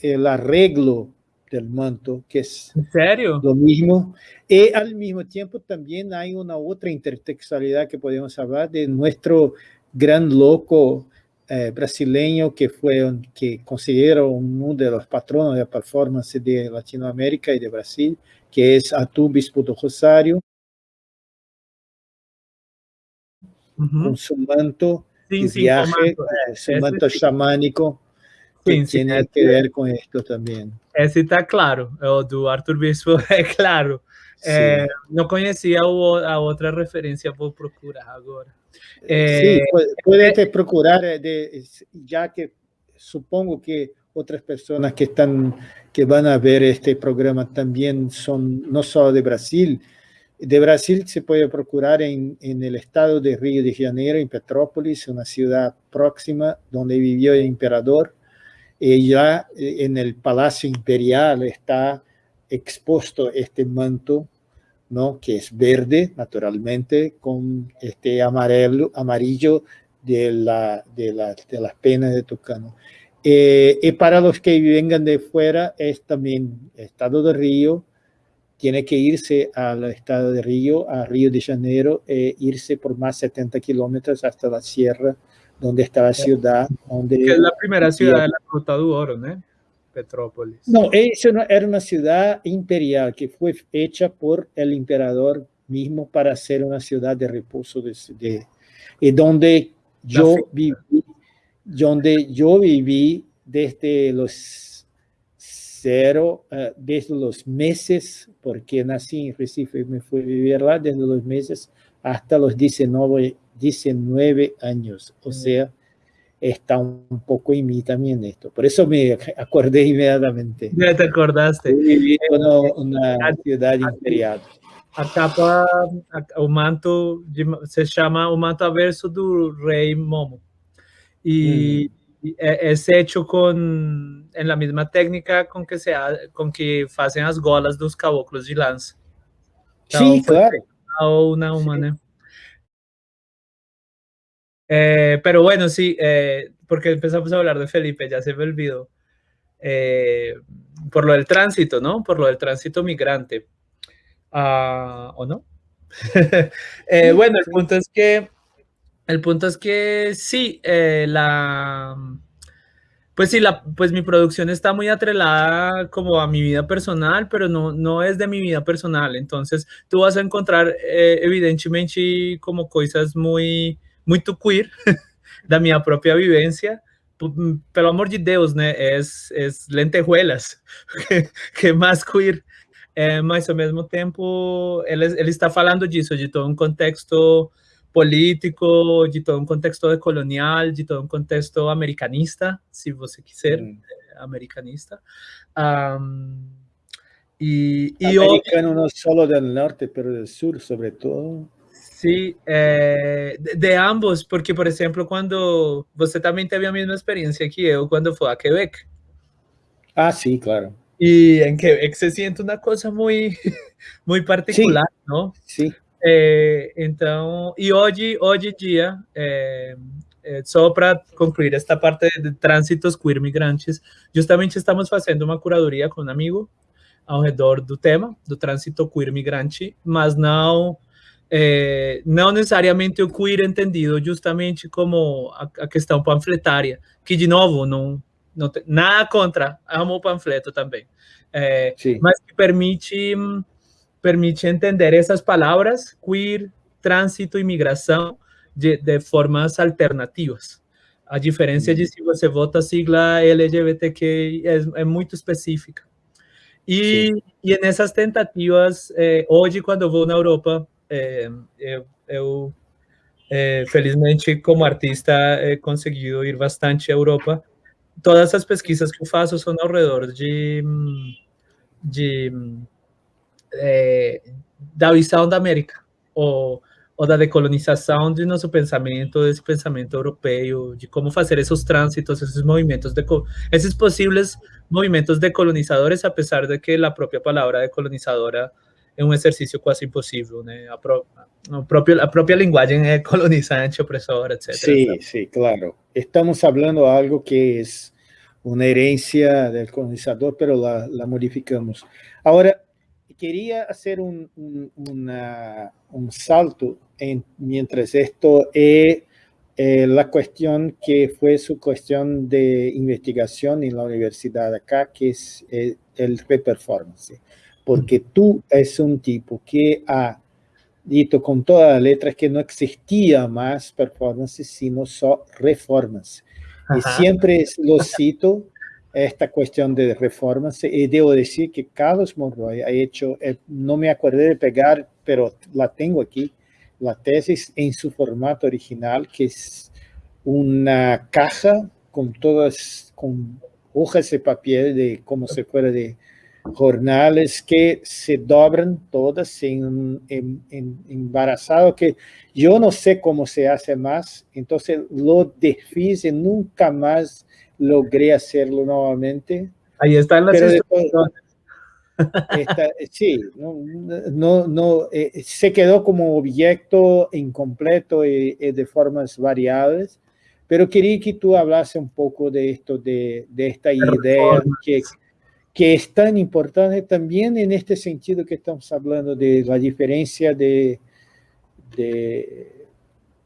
el arreglo del manto, que es ¿En lo mismo. Y al mismo tiempo también hay una otra intertextualidad que podemos hablar de nuestro gran loco eh, brasileño que fue que considero uno de los patronos de performance de Latinoamérica y de Brasil, que es Atu Bispo do Rosario, con su manto de viaje, manto, é. su manto xamânico, que sim, tiene sim, que ver com esto também. Esse está claro, o do Arthur Bispo [laughs] é claro. É, não conhecia a outra referência, vou procurar agora. Eh, sí, puedes procurar, eh, de, ya que supongo que otras personas que están, que van a ver este programa también son no solo de Brasil, de Brasil se puede procurar en, en, el estado de Río de Janeiro, en Petrópolis, una ciudad próxima donde vivió el emperador. Ya eh, en el Palacio Imperial está expuesto este manto ¿no? que es verde naturalmente con este amarillo, amarillo de, la, de, de las penas de Tucano. Eh, y para los que vengan de fuera es también Estado de Río, tiene que irse al Estado de Río, a Río de Janeiro, e irse por más 70 kilómetros hasta la sierra, donde está la ciudad. Donde que es la primera ciudad de la Ruta do Oro, ¿no? Petrópolis. No, eso era una ciudad imperial que fue hecha por el emperador mismo para ser una ciudad de reposo de, de y donde yo viví, donde yo viví desde los cero, uh, desde los meses, porque nací en Recife y me fui a vivir lá, desde los meses hasta los 19, 19 años, o sea, está un poco en mí también esto. Por eso me [laughs] acordé inmediatamente. Ya te acordaste. Viví en una ciudad imperial. A capa, o manto se llama o manto averso do rei Momo. Y, es hecho con, en la misma técnica con que, se, con que hacen las golas dos caboclos de lanza. sí, claro. Una humana. Eh, pero bueno, sí, eh, porque empezamos a hablar de Felipe, ya se me olvidó. Eh, por lo del tránsito, ¿no? Por lo del tránsito migrante. Ah, ¿O no? [laughs] bueno, el punto es que, el punto es que sí, la, pues sí, la, pues mi producción está muy atrelada como a mi vida personal, pero no, no es de mi vida personal. Entonces, tú vas a encontrar evidentemente como cosas muy muito queer [laughs] da minha própria vivência, pelo amor de Deus, né? É, é lentejuelas, [laughs] que mais queer. É, mas ao mesmo tempo, ele, ele está falando disso, de todo um contexto político, de todo um contexto colonial, de todo um contexto americanista, se você quiser, mm. americanista. Um, e, e Americano hoje, não só do norte, mas do sul, sobretudo. Sí, eh, de, ambos, porque por ejemplo, cuando você también teve a misma experiencia que yo cuando fue a Quebec. Ah, sí, claro. Y en Quebec se siente una cosa muy, [laughs] muy particular, sí, ¿no? Sí. Eh, então, e hoje, hoje dia, é, é, só para concluir esta parte de trânsitos queer migrantes, justamente estamos fazendo uma curadoria com um amigo ao redor do tema do trânsito queer migrante, mas não é, não necessariamente o queer entendido justamente como a, a questão panfletária, que de novo não, não tem nada contra, amo o panfleto também, é, mas que permite permite entender essas palavras queer, trânsito e migração de, de formas alternativas. A diferença de se você vota a sigla LGBTQ é, é muito específica. E, e nessas tentativas, é, hoje, quando eu vou na Europa, é, eu, eu é, felizmente, como artista, he conseguido ir bastante à Europa. Todas as pesquisas que eu faço são ao redor de, de é, da visão da América, ou ou da decolonização de nosso pensamento, desse pensamento europeu, de como fazer esses trânsitos, esses movimentos, de, esses possíveis movimentos decolonizadores, apesar de que a própria palavra decolonizadora é um exercício quase impossível, né? A, pro, a, própria, a própria linguagem é colonizante, opressora, etc. Sí, sí, claro. Estamos falando de algo que é uma herência do colonizador, pero la, la modificamos. Agora, quería hacer un, un, una, un salto en, mientras esto es eh, la cuestión que fue su cuestión de investigación en la universidad acá, que es eh, el reperformance. Porque tú es un tipo que ha dicho con todas las letras que no existía más performance, sino solo reformas. Y siempre lo cito esta cuestión de reformas y debo decir que Carlos Monroy ha hecho, eh, no me acordé de pegar, pero la tengo aquí, la tesis en su formato original, que es una caja con todas, con hojas de papel de como se fuera de jornales que se dobran todas en, en, en, embarazado, que yo no sé cómo se hace más, entonces lo desfiz nunca más logré hacerlo nuevamente. Ahí están las sí, no, no, eh, se quedó como objeto incompleto y, de formas variables, pero quería que tú hablase un poco de esto, de, de esta idea que, que es tan importante también en este sentido que estamos hablando de la diferencia de, de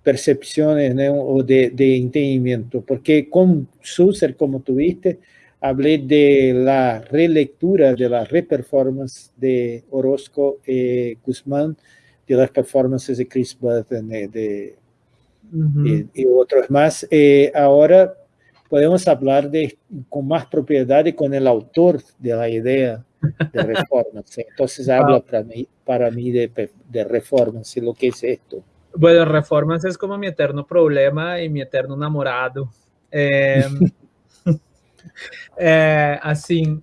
percepciones o de, de, entendimiento, porque con Susser, como tuviste, hablé de la relectura, de la reperformance de Orozco y Guzmán, de las performances de Chris Button de, y, otros más. Eh, ahora podemos hablar de, con más propiedad y con el autor de la idea de [laughs] reformas. Entonces habla para mí, para mí de, de reformas, lo que es esto. Bueno, Reformas es como mi eterno problema y mi eterno namorado. É, é, assim,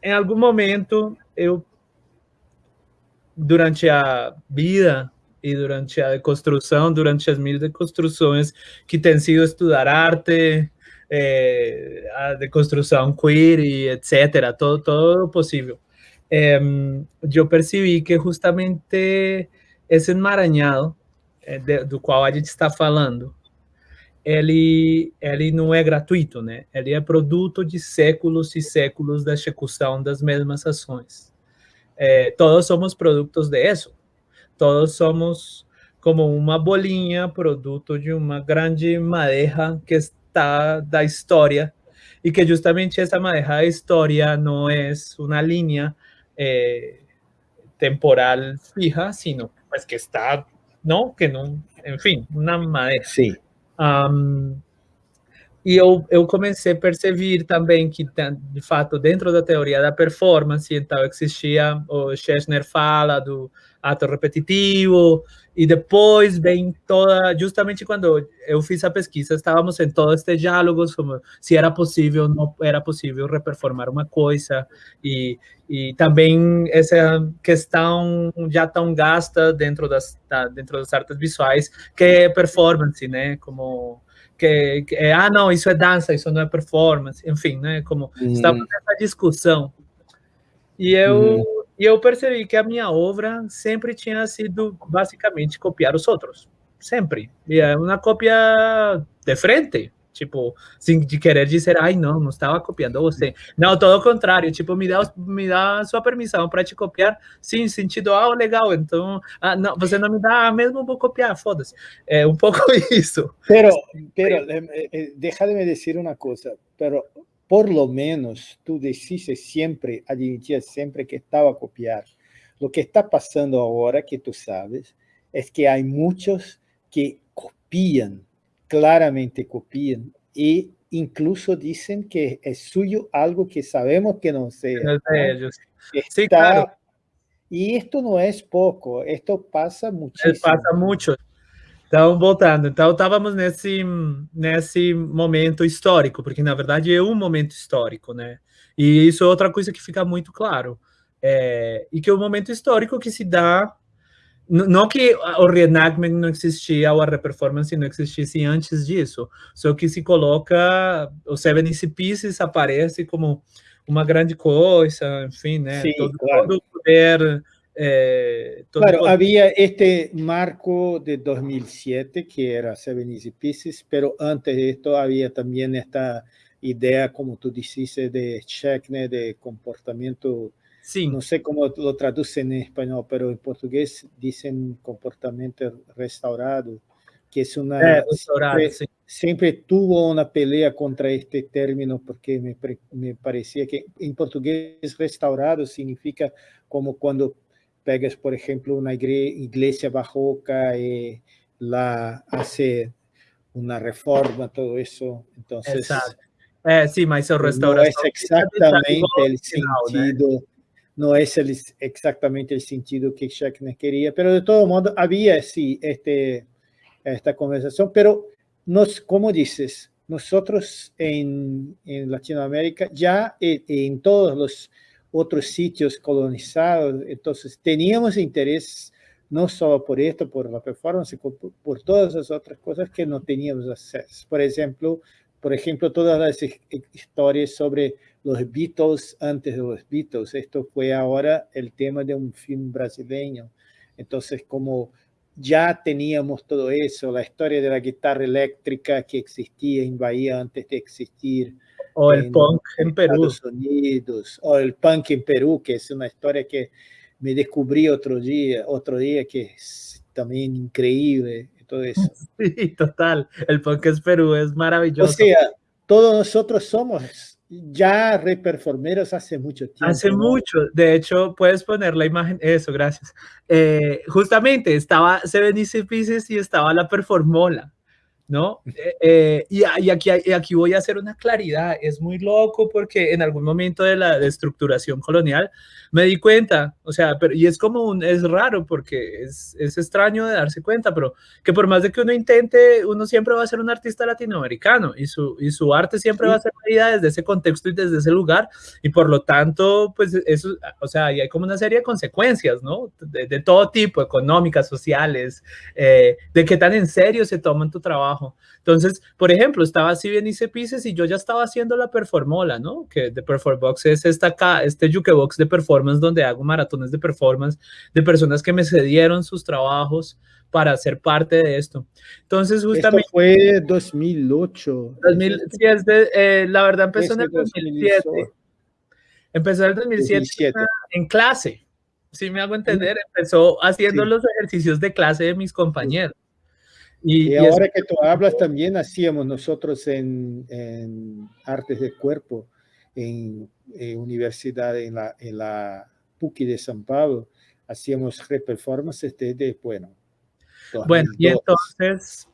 em [laughs] algum momento eu, durante a vida e durante a construção, durante as mil deconstruções que tem sido estudar arte, é, a deconstrução queer e etc., todo, todo possível. É, eu percebi que justamente esse emaranhado é, de, do qual a gente está falando, ele, ele não é gratuito, né? Ele é produto de séculos e séculos da execução das mesmas ações. É, todos somos produtos disso. Todos somos como uma bolinha, produto de uma grande madeira que está da história e que justamente essa madeira da história não é uma linha é, temporal fija, sino pues que está, ¿no? Que não, enfim, na madeira. Sim. Um, e eu, eu comecei a perceber também que, de fato, dentro da teoria da performance, então existia, o Schechner fala do ato repetitivo, e depois vem toda, justamente quando eu fiz a pesquisa, estávamos em todo este diálogo sobre se era possível não era possível reperformar uma coisa, e, e também essa questão já tão gasta dentro das, dentro das artes visuais, que é performance, né, como... Que, que, ah, não, isso é dança, isso não é performance, enfim, né? Como uhum. estamos nessa discussão. E eu, uhum. E eu percebi que a minha obra sempre tinha sido basicamente copiar os outros. Sempre. E é uma cópia de frente. Tipo, sem querer dizer, ai, não, não estava copiando você. Não, todo o contrário, tipo, me dá, me dá sua permissão para te copiar, sim, sentido, ah, legal, então, ah, não, você não me dá, mesmo vou copiar, foda-se. É um pouco [laughs] isso. Pero, pero, eh, eh, déjame dizer uma coisa, pero por lo menos tú dices siempre, admitías siempre que estaba a copiar. Lo que está pasando ahora, que tú sabes, es que hay muchos que copian, claramente copian, e incluso dicen que es suyo algo que sabemos que no sea. No de ellos. sí, claro. Y esto no es poco, esto pasa muchísimo. Pasa mucho. Então, voltando, então estávamos nesse, nesse momento histórico, porque na verdade é um momento histórico, né? E isso é outra coisa que fica muito claro. É, e que é um momento histórico que se dá não que o reenactment não existia ou a reperformance não existisse antes disso, só que se coloca, o Seven Easy Pieces aparece como uma grande coisa, enfim, né? Sim, todo, claro. todo poder Eh, claro, había este marco de 2007 que era Seven Easy Pieces, pero antes de esto había también esta idea, como tú dices, de Checkne, de comportamiento, sí. no sé cómo lo traducen en español, pero en portugués dicen comportamiento restaurado, que es una... siempre, sí. siempre, tuvo una pelea contra este término porque me, me parecía que en portugués restaurado significa como cuando pegas, por ejemplo, una iglesia barroca y la hace una reforma, todo eso. Entonces, eh, sí, mas No es exactamente el sentido, no es el, exactamente el sentido que Schechner quería, pero de todo modo había, sí, este, esta conversación, pero nos, como dices, nosotros en, en Latinoamérica ya en, todos los otros sitios colonizados. Entonces, teníamos interés no solo por esto, por la performance, por, por todas las otras cosas que no teníamos acceso. Por ejemplo, por ejemplo, todas las historias sobre los Beatles antes de los Beatles. Esto fue ahora el tema de un film brasileño. Entonces, como ya teníamos todo eso, la historia de la guitarra eléctrica que existía en Bahía antes de existir, o el punk en Perú. Estados Unidos, o el punk en Perú, que es una historia que me descubrí otro día, otro día que es también increíble. Todo eso. [laughs] Sí, total. El punk en Perú es maravilloso. O sea, todos nosotros somos ya reperformeros hace mucho tiempo. Hace mucho. De hecho, puedes poner la imagen. Eso, gracias. Eh, justamente estaba Seven Easy Pieces y estaba la Performola. ¿No? Eh, eh, y, aquí, aquí voy a hacer una claridad, es muy loco porque en algún momento de la destructuración colonial me di cuenta, o sea, pero, y es como un, es raro porque es, es extraño de darse cuenta, pero que por más de que uno intente, uno siempre va a ser un artista latinoamericano y su, y su arte siempre va a ser medida desde ese contexto y desde ese lugar y por lo tanto, pues eso, o sea, y hay como una serie de consecuencias, ¿no? De, todo tipo, económicas, sociales, eh, de qué tan en serio se toman tu trabajo entonces, por ejemplo, estaba así bien hice Pieces y yo ya estaba haciendo la Performola, ¿no? Que de Perforbox es esta acá, este Jukebox de performance donde hago maratones de performance de personas que me cedieron sus trabajos para ser parte de esto. Entonces, justamente... Esto fue 2008. 2000, sí, es eh, la verdad empezó en el 2007. Empezó en el 2007 en clase. Si me hago entender, empezó haciendo los ejercicios de clase de mis compañeros. Y, ahora que tú hablas, también hacíamos nosotros en, Artes de Cuerpo, en, Universidad, en la, en la PUCI de San Pablo, hacíamos reperformances desde, bueno. Bueno, y entonces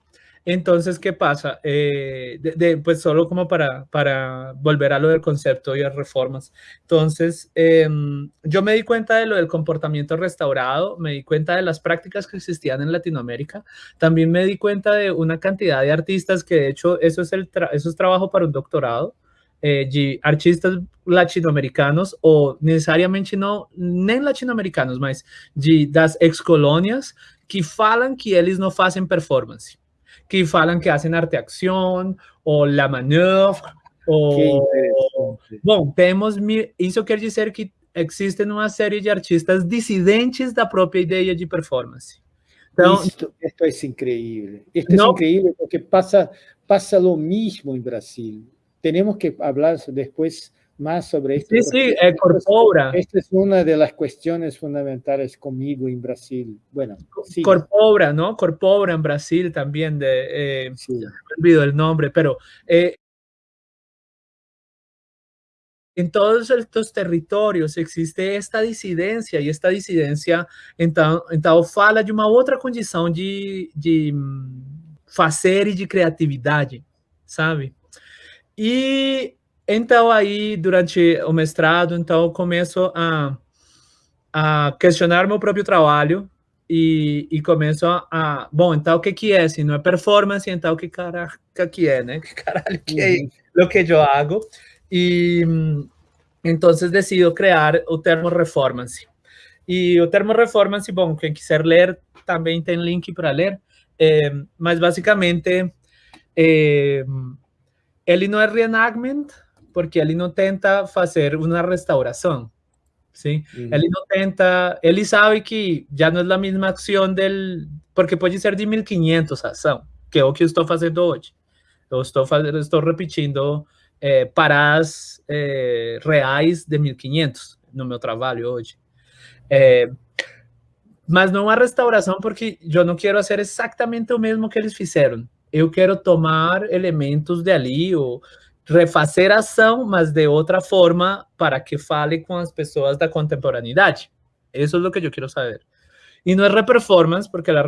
entonces, ¿qué pasa? Eh, pues solo como para, volver a lo del concepto y las reformas. Entonces, em, yo me di cuenta de lo del comportamiento restaurado, me di cuenta de las prácticas que existían en Latinoamérica, también me di cuenta de una cantidad de artistas que de hecho eso es, el eso es trabajo para un doctorado, eh, artistas latinoamericanos o necesariamente no nem latinoamericanos, mas de das ex-colônias que falam que eles não fazem performance que falan que hacen arte acción o la manœuvre o bom, temos isso quer dizer que existem uma série de artistas dissidentes da própria ideia de performance. esto, es increíble. Esto es increíble porque pasa, pasa lo mismo en Brasil. Tenemos que hablar después más sobre esto. Sí, sí, eh, Corpora. Esta es una de las cuestiones fundamentales conmigo en Brasil. Bueno, sí. Corpora, ¿no? Corpora en Brasil también, de, eh, sí. me olvido el nombre, pero eh, en todos estos territorios existe esta disidencia e esta disidencia então então fala de uma outra condição de, de fazer e de criatividade, sabe? E então aí durante o mestrado, então começo a, a questionar meu próprio trabalho e, e começo a, bom, então o que que é? Se não é performance, então o que caraca que é, né? [laughs] Que caralho que é uhum. o que eu hago? Y entonces decido crear o termo Reformance. E o termo Reformance, bom, quem quiser ler, também tem link para ler, é, mas basicamente é, ele não é reenactment, porque ele não tenta fazer uma restauração, sim? Uhum. Ele não tenta, ele sabe que já não é a mesma ação del, porque pode ser de 1500 a ação, que é o que eu estou fazendo hoje. Eu estou fazendo, estou repetindo é, paradas é, reais de 1.500 no meu trabalho hoje. É, mas não a restauração, porque eu não quero fazer exatamente o mesmo que eles fizeram. Eu quero tomar elementos de ali, ou refazer a ação, mas de outra forma, para que fale com as pessoas da contemporaneidade. Isso é o que eu quero saber. E não é reperformance, porque a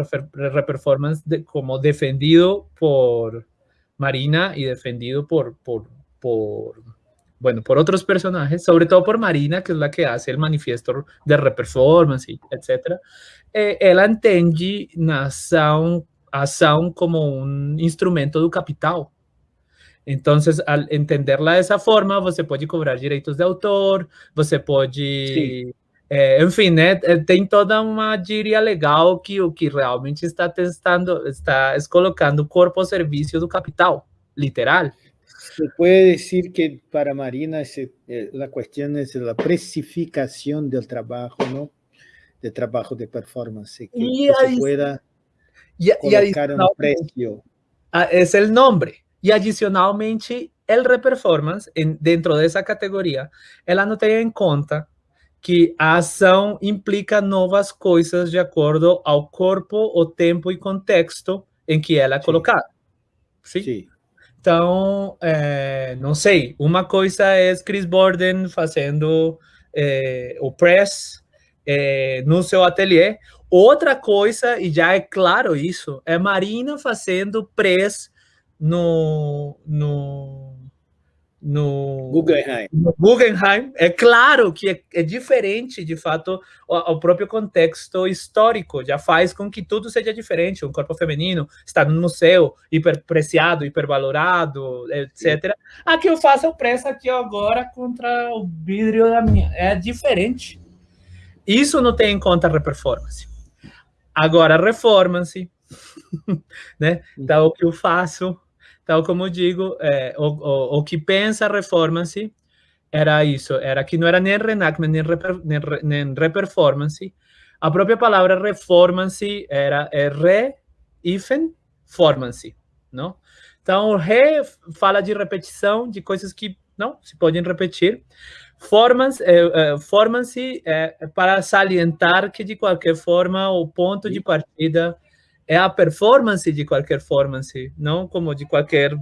reperformance, de, como defendido por Marina e defendido por, por bueno, por otros personajes, sobre todo por Marina, que es la que hace el manifiesto de reperformance, etc. Eh, ela entende ação, ação como um instrumento do capital. Então, al entenderla dessa forma, você pode cobrar direitos de autor, você pode... É, enfim, né, tem toda uma gíria legal que o que realmente está testando, está colocando o corpo ao serviço do capital, literal. Se puede decir que para Marina eh, la cuestión es la precificación del trabajo, ¿no? De trabajo de performance, que, y se pueda y, colocar un precio. Ah, es el nombre. Y adicionalmente, el reperformance, en, dentro de esa categoría, ela não tem em conta que a ação implica novas coisas de acordo ao corpo, o tempo e contexto em que ela é colocada. Sim? Sim. Então, é, não sei, uma coisa é Chris Borden fazendo é, o press é, no seu ateliê, outra coisa, e já é claro isso, é Marina fazendo press no, no no Guggenheim. no Guggenheim. É claro que é, é diferente, de fato, o, o, próprio contexto histórico já faz com que tudo seja diferente. Um corpo feminino está no museu, hiperpreciado, hipervalorado, etc. Aqui eu faço o preço aqui agora contra o vidro da minha. É diferente. Isso não tem em conta a performance. Agora, a performance, [laughs] né? Então, o que eu faço tal como digo, é, o, o, o, que pensa a Reformance era isso, era que não era nem reenactment, nem, reper, nem, nem reperformance. A própria palavra reformance era é re, hífen, formance, não? Então, re fala de repetição, de coisas que não se podem repetir. Formance, é, é, formance é para salientar que, de qualquer forma, o ponto de partida é a performance de qualquer performance, não como de qualquer.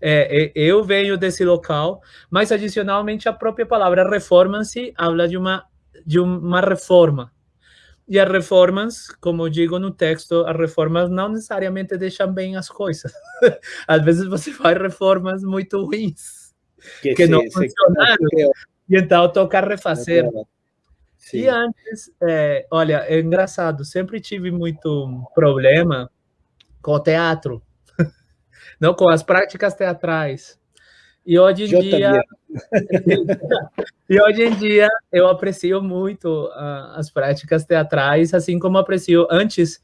É, é, eu venho desse local, mas adicionalmente a própria palavra performance habla de uma de uma reforma. E as reformas, como digo no texto, as reformas não necessariamente deixam bem as coisas. [laughs] Às vezes você faz reformas muito ruins, que, que não funcionaram. E então toca refazer. Sim. E antes, é, olha, é engraçado, sempre tive muito problema com o teatro, [laughs] não com as práticas teatrais. E hoje em eu dia, [laughs] e hoje em dia eu aprecio muito uh, as práticas teatrais, assim como aprecio antes.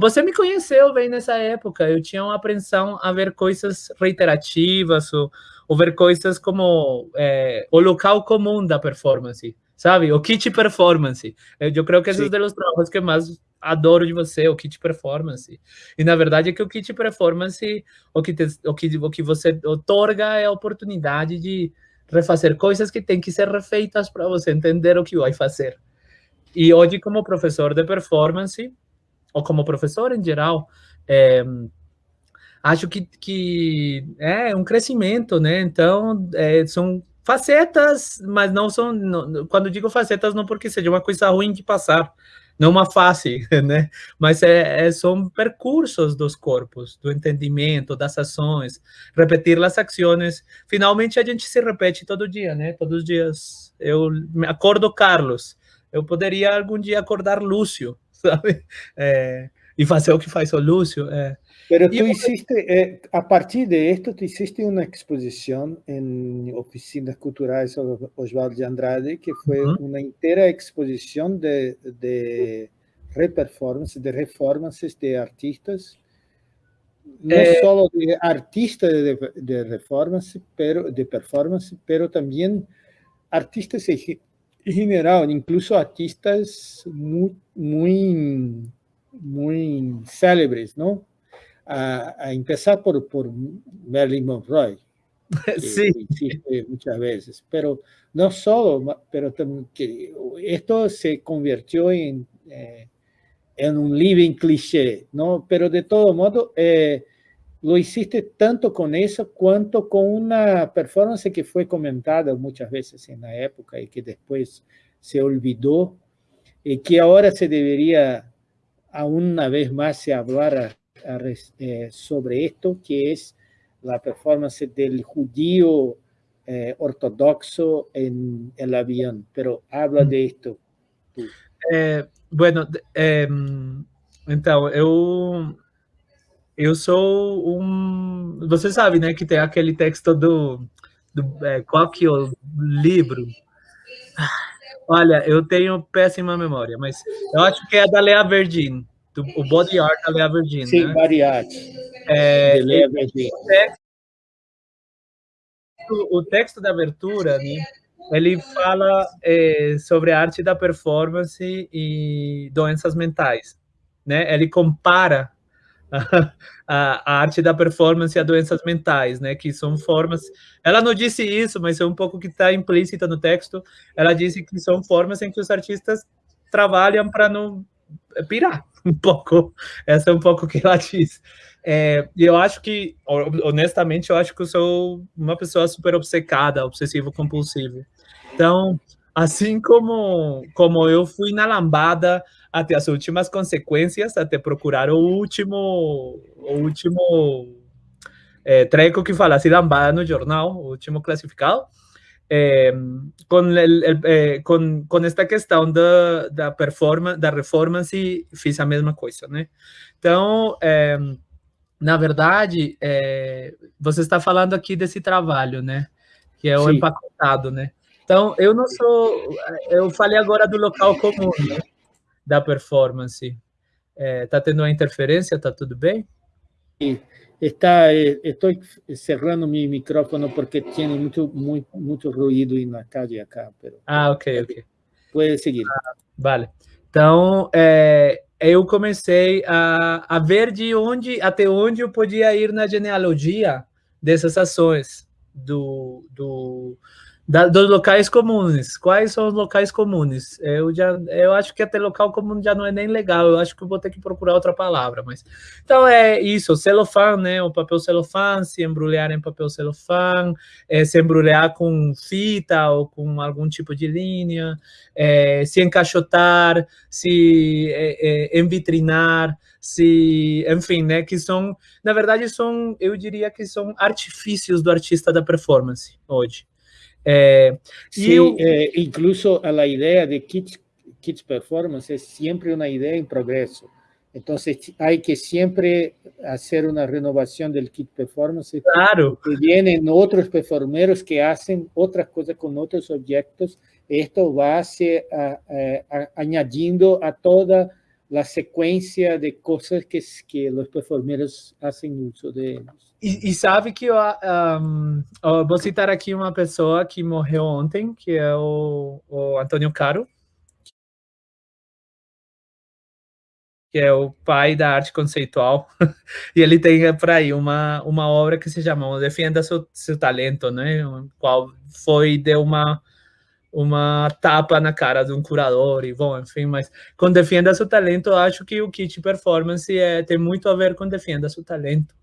Você me conheceu bem nessa época. Eu tinha uma apreensão a ver coisas reiterativas ou, ou ver coisas como é, o local comum da performance sabe? O kit performance. Eu creio que esse é um dos trabalhos que mais adoro de você, o kit performance. E na verdade é que o kit performance, o que, te, o que, o que você otorga é a oportunidade de refazer coisas que têm que ser refeitas para você entender o que vai fazer. E hoje, como professor de performance, ou como professor em geral, é, acho que, que é um crescimento, né? Então, é, são facetas, mas não são. Não, quando digo facetas, não porque seja uma coisa ruim de passar, não uma face, [laughs] né? Mas é, é, são percursos dos corpos, do entendimento, das ações, repetir as ações. Finalmente a gente se repete todo dia, né? Todos os dias. Eu acordo Carlos, eu poderia algum dia acordar Lúcio, [laughs] sabe? É, e fazer o que faz o Lúcio. É. Pero tú hiciste, eh, a partir de esto, tú hiciste una exposición en Oficinas Culturales Osvaldo de Andrade, que fue uh -huh. una entera exposición de, de reperformance, de reformas de artistas, no eh, solo de artistas de, de performance, pero, de performance, pero también artistas en general, incluso artistas muy, muy, muy célebres, ¿no? A, a empezar por, por Marilyn Monroe, [laughs] que sí. existe muchas veces, pero no solo, pero que esto se convirtió en, eh, en un living cliché, ¿no? Pero de todo modo, eh, lo hiciste tanto con eso cuanto con una performance que fue comentada muchas veces en la época y que después se olvidó y que ahora se debería aún una vez más se hablar eh, sobre esto, que es la performance del judío eh, ortodoxo en el avión, pero habla de esto. É, bueno, é, então, eu, eu sou um... Você sabe, né, que tem aquele texto do... do é, qual que é o livro? Olha, eu tenho péssima memória, mas eu acho que é da Lea Verdin do, o body art da Lea Verdin, Sim, né? body art. É, Lea Verdin. O, o texto da abertura, né? Ele fala é, sobre a arte da performance e doenças mentais, né? Ele compara a, a, arte da performance a doenças mentais, né? Que são formas. Ela não disse isso, mas é um pouco que está implícita no texto. Ela disse que são formas em que os artistas trabalham para não pirar [laughs] um pouco. Essa é um pouco o que ela diz. É, eu acho que, honestamente, eu acho que eu sou uma pessoa super obcecada, obsessivo compulsivo. Então, assim como, como eu fui na lambada até as últimas consequências, até procurar o último, o último é, treco que falasse lambada no jornal, o último classificado, eh, con, el, el, eh, con, con, esta questão da, da, performance, da performance, fiz a mesma coisa, né? Então, é, na verdade, é, você está falando aqui desse trabalho, né? Que é o Sim. empacotado, né? Então, eu não sou... Eu falei agora do local comum, né? Da performance. É, tá tendo uma interferência? Tá tudo bem? Sim. Está, eh, estoy cerrando mi micrófono porque tiene mucho, muy, mucho ruído en la calle acá. Pero ah, ok, ok. Pode seguir. Ah, vale. Então, é, eu comecei a, a ver de onde, até onde eu podia ir na genealogia dessas ações do, do, da, dos locais comuns. Quais são os locais comuns? Eu já, eu acho que até local comum já não é nem legal. Eu acho que eu vou ter que procurar outra palavra, mas então é isso. Celofã, né? O papel celofã, se embrulhar em papel celofã, é, se embrulhar com fita ou com algum tipo de linha, é, se encaixotar, se é, é envitrinar, se, enfim, né? Que são, na verdade, são, eu diria que são artifícios do artista da performance hoje. Eh, sí, eu, eh, incluso a la idea de Kids, Kids Performance es siempre una idea en progreso. Entonces hay que siempre hacer una renovación del kit performance. Claro. Que vienen otros performeros que hacen otras cosas con otros objetos. Esto va a ser, a, a, añadiendo a toda la sequência de coisas que, que os performeiros fazem uso deles. E, sabe que eu, um, eu, vou citar aqui uma pessoa que morreu ontem, que é o, o Antônio Caro, que é o pai da arte conceitual, [laughs] e ele tem por aí uma, uma obra que se chama Defenda seu, seu Talento, né? Qual foi, deu uma, uma tapa na cara de um curador, e bom, enfim, mas com Defenda seu Talento, acho que o kit performance é, tem muito a ver com Defenda seu Talento.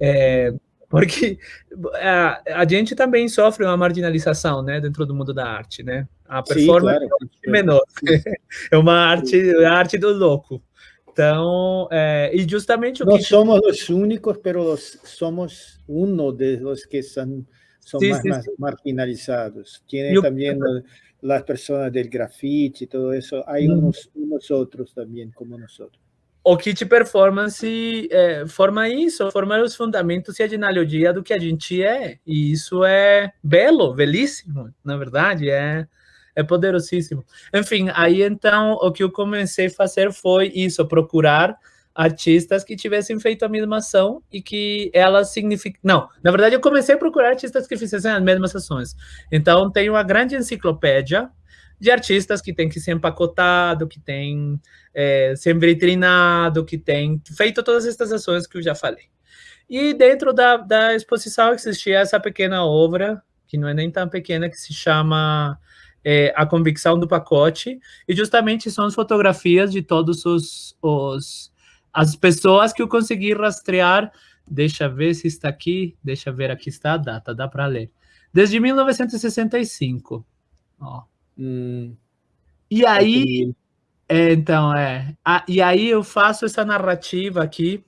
É, porque [laughs] a, a, gente também sofre uma marginalização, né, dentro do mundo da arte, né? A performance Sim, claro. é menor, [laughs] é uma arte, a arte do louco. Então, é, e justamente o Não que... somos os únicos, mas somos um dos que são, são sí, mais sí, marginalizados. Tem também as pessoas do grafite, todo isso. Há uns, uns outros também, como nós. O kit performance é, forma isso, forma os fundamentos e a genealogia do que a gente é. E isso é belo, belíssimo, na verdade. É, é poderosíssimo. Enfim, aí então o que eu comecei a fazer foi isso, procurar artistas que tivessem feito a mesma ação e que elas significam... Não, na verdade eu comecei a procurar artistas que fizessem as mesmas ações. Então tem uma grande enciclopédia de artistas que tem que ser empacotado, que tem é, ser vitrinado, que tem feito todas essas ações que eu já falei. E dentro da, da exposição existia essa pequena obra, que não é nem tão pequena, que se chama é, a convicção do pacote, e justamente são as fotografias de todos os, os as pessoas que eu consegui rastrear. Deixa ver se está aqui, deixa ver aqui está a data, dá para ler. Desde 1965. Ó. Hum, e aí, é, então, é. E aí eu faço essa narrativa aqui.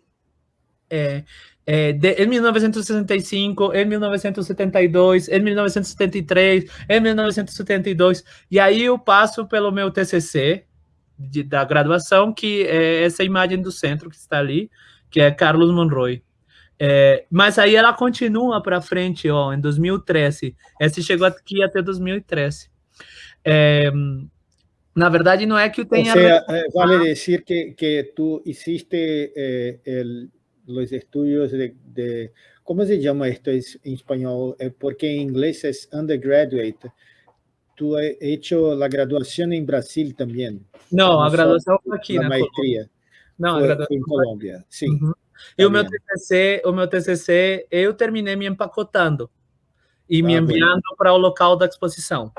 É, é, de, em 1965, em 1972, em 1973, em 1972, e aí eu passo pelo meu TCC de, da graduação, que é essa imagem do centro que está ali, que é Carlos Monroy. É, mas aí ela continua para frente, ó, em 2013. Essa chegou aqui até 2013. É, na verdade, não é que eu tenha... Seja, vale dizer que, que tu hiciste eh, el los estudios de, de, ¿cómo se llama esto en español? Eh, porque en inglés es undergraduate. Tú has hecho la graduación en Brasil también. No, la graduación aquí la maestría. Não, a graduação em Colômbia, sim. Uhum. E o meu TCC, o meu TCC, eu terminei me empacotando e ah, me enviando para o local da exposição.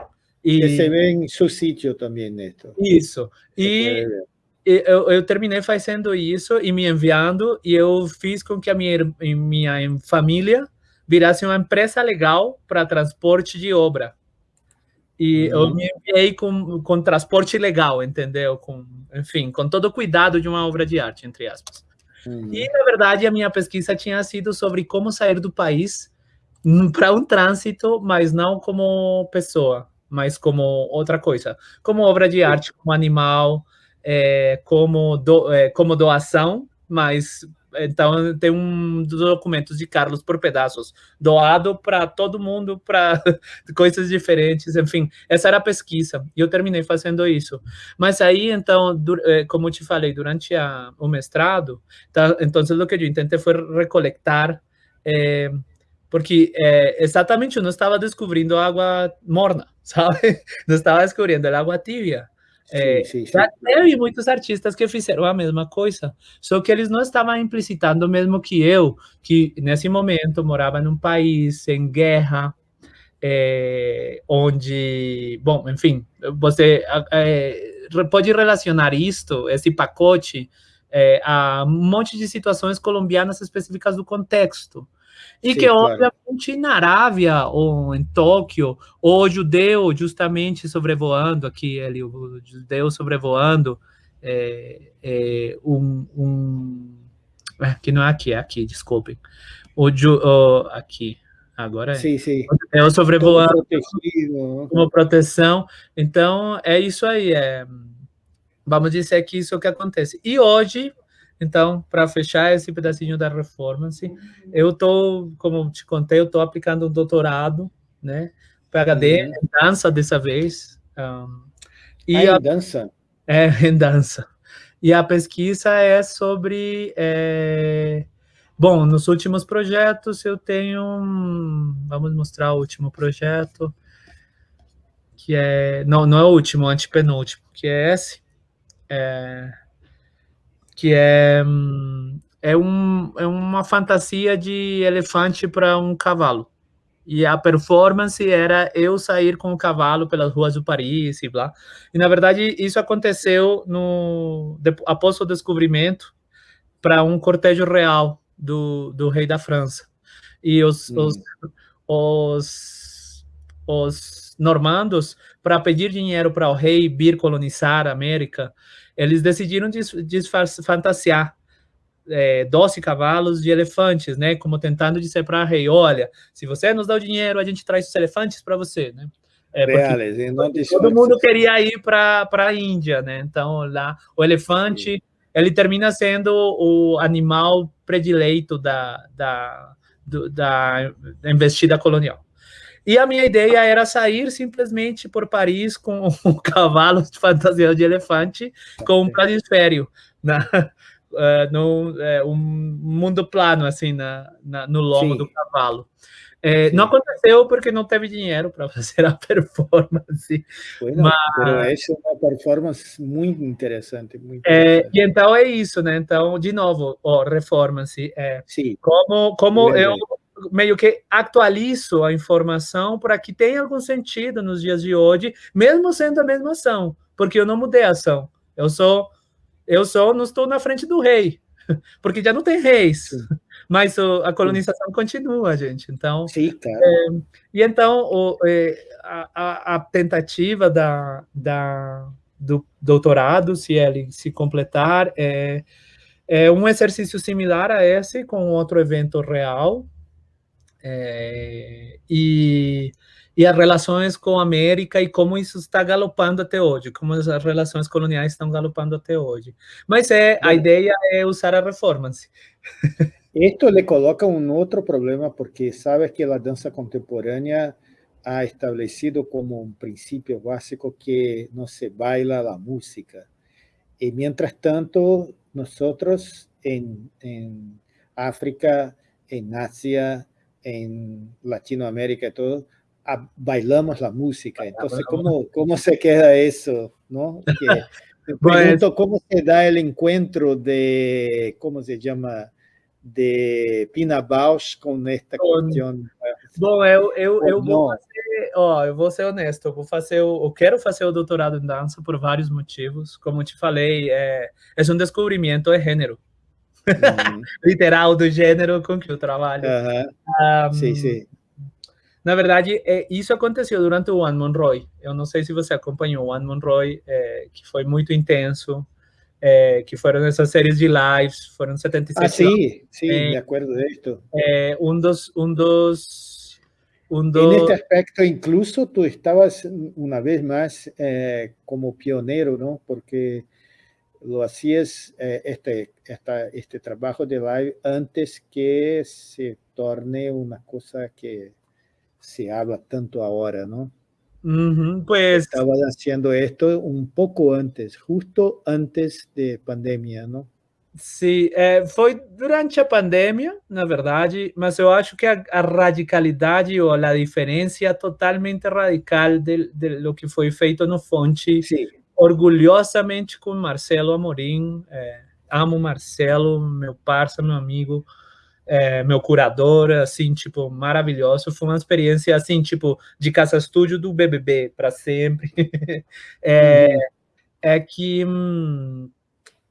E você vê em seu sítio também, Neto. Isso. E eu, eu, terminei fazendo isso e me enviando, e eu fiz com que a minha, minha família virasse uma empresa legal para transporte de obra. E uhum. eu me enviei com, com transporte legal, entendeu? Com, enfim, com todo o cuidado de uma obra de arte, entre aspas. Uhum. E, na verdade, a minha pesquisa tinha sido sobre como sair do país para um trânsito, mas não como pessoa, mas como outra coisa. Como obra de arte, como animal, é, como, do, é, como doação, mas então tem um dos documentos de Carlos por pedaços, doado para todo mundo, para [laughs] coisas diferentes, enfim, essa era a pesquisa, e eu terminei fazendo isso. Mas aí, então, é, como te falei, durante a, o mestrado, tá, então, o que eu tentei foi recolectar, é, porque é, exatamente eu não estava descobrindo água morna, sabe? [laughs] Não estava descobrindo água tibia. É, sim, sim, sim. Teve muitos artistas que fizeram a mesma coisa, só que eles não estavam implicitando mesmo que eu, que nesse momento morava num país em guerra, é, onde, bom, enfim, você é, pode relacionar isto, esse pacote, é, a um monte de situações colombianas específicas do contexto. E Sim, que, claro. obviamente, na Arábia ou em Tóquio, o judeu justamente sobrevoando aqui, ali, o judeu sobrevoando é, é, um, um é, que não é aqui, é aqui, desculpem. O, ju, o aqui, agora é. Sim, sim. É o sobrevoando como, como proteção. Então, é isso aí. É, vamos dizer que isso é o que acontece. E hoje, então, para fechar esse pedacinho da performance, eu estou, como te contei, eu estou aplicando um doutorado, né? PhD uhum. em dança dessa vez. Um, e ah, a, em dança? É, [laughs] em dança. E a pesquisa é sobre... É, bom, nos últimos projetos eu tenho... Vamos mostrar o último projeto, que é... Não, não é o último, é o antepenúltimo, que é esse. É, que é, é, um, é uma fantasia de elefante para um cavalo. E a performance era eu sair com o cavalo pelas ruas do Paris e blá. E na verdade isso aconteceu no após o descobrimento para um cortejo real do, do rei da França. E os, hum. os, os, os normandos, para pedir dinheiro para o rei vir colonizar a América, eles decidiram fantasiar é, 12 cavalos de elefantes, né? Como tentando dizer para o rei, olha, se você nos dá o dinheiro, a gente traz os elefantes para você, né? É, Reales, todo mundo queria ir para a Índia, né? Então, lá, o elefante, Sim. ele termina sendo o animal predileito da, da, do, da investida colonial. E a minha ideia era sair simplesmente por Paris com [laughs] um cavalo de fantasia de elefante com um planisfério, na, uh, [laughs] no, é, um mundo plano, assim, na, na no lombo Sim. do cavalo. É, não aconteceu porque não teve dinheiro para [laughs] fazer a performance. Bueno, mas essa é uma performance muito interessante. Muito é, interessante. e então é isso, né? Então, de novo, ó, performance. É, Sim. Como, como eu meio que atualizo a informação para que tenha algum sentido nos dias de hoje, mesmo sendo a mesma ação, porque eu não mudei a ação. Eu sou, eu só não estou na frente do rei, [laughs] porque já não tem reis. [laughs] Mas o, a colonização Sim. continua, gente. Então, Sim, claro. é, e então o, é, a, a, tentativa da, da, do doutorado, se ele se completar, é, é um exercício similar a esse, com outro evento real, é, e, e as relações com a América e como isso está galopando até hoje, como as relações coloniais estão galopando até hoje. Mas é, a ideia é usar a performance. Esto le coloca un otro problema porque sabes que la danza contemporánea ha establecido como un principio básico que no se baila la música. Y mientras tanto, nosotros en, en África, en Asia, en Latinoamérica y todo, bailamos la música. Entonces, ¿cómo, cómo se queda eso? ¿no? Que, [laughs] me pregunto cómo se da el encuentro de, ¿cómo se llama? De Pina Bausch com esta questão. Bom, eu, eu, eu vou fazer, ó, eu vou ser honesto, eu vou fazer, eu quero fazer o doutorado em dança por vários motivos. Como te falei, é, é um descobrimento de gênero. Uhum. [laughs] literal do gênero com que eu trabalho. Uhum. Um, sim, sim. Na verdade, é, isso aconteceu durante o One Monroy. Eu não sei se você acompanhou o One Monroy, é, que foi muito intenso, é, que foram essas séries de lives, foram 77 Ah, sim, sim, me acordo disso. É, um dos... Um dos um dos... En este aspecto, incluso tú estabas una vez más eh, como pionero, ¿no? Porque lo hacías eh, este, esta, este trabajo de live antes que se torne una cosa que se habla tanto ahora, ¿no? Uh pues... Estaba haciendo esto un poco antes, justo antes de pandemia, ¿no? Sim, é, foi durante a pandemia, na verdade, mas eu acho que a, a radicalidade ou a diferença totalmente radical de, de lo que foi feito no Fonte Sim orgulhosamente com Marcelo Amorim. É, amo Marcelo, meu parceiro, meu amigo, é, meu curador, assim, tipo, maravilhoso. Foi uma experiência, assim, tipo, de casa-estúdio do BBB para sempre. [laughs] é, uhum. é que... Hum,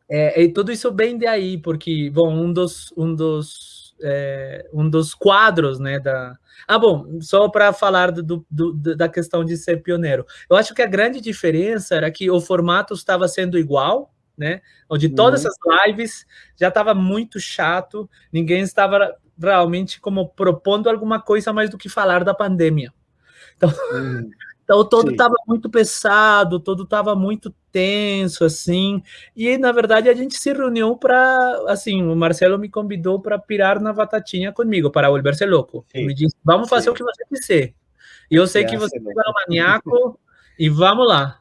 é, e tudo isso bem de aí, porque, bom, um dos, um dos, é, um dos quadros, né, da, ah, bom, só para falar do, do, da questão de ser pioneiro. Eu acho que a grande diferença era que o formato estava sendo igual, né? Onde todas uhum. essas lives já estava muito chato, ninguém estava realmente como propondo alguma coisa mais do que falar da pandemia. Então, uhum. Então, todo estava muito pesado, todo estava muito tenso, assim. E, na verdade, a gente se reuniu para, assim, o Marcelo me convidou para pirar na batatinha comigo, para volver-se louco. Sim. Me disse, vamos fazer Sim. o que você quiser. E eu sei é, que você é um maníaco, e vamos lá.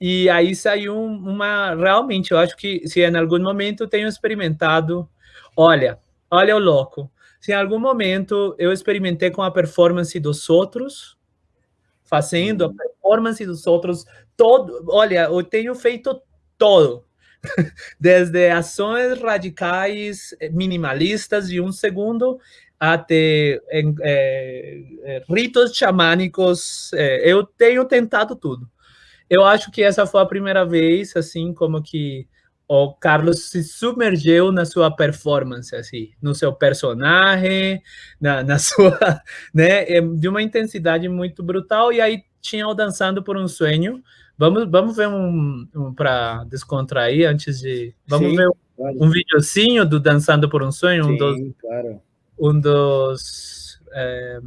E aí saiu uma, realmente, eu acho que se em algum momento eu tenho experimentado, olha, olha o louco, se em algum momento eu experimentei com a performance dos outros, fazendo a uhum. performance dos outros, todo, olha, eu tenho feito todo, [laughs] desde ações radicais eh, minimalistas de um segundo até é, ritos xamânicos. É, eu tenho tentado tudo. Eu acho que essa foi a primeira vez, assim, como que o Carlos se submergiu na sua performance, assim, no seu personagem, na, na [laughs] sua, né, de uma intensidade muito brutal, e aí tinha o Dançando por um Sonho, vamos, vamos ver um, um para descontrair antes de, vamos Sim, ver um, claro. um videozinho do Dançando por um Sonho, Sim, um dos, claro. um dos... É...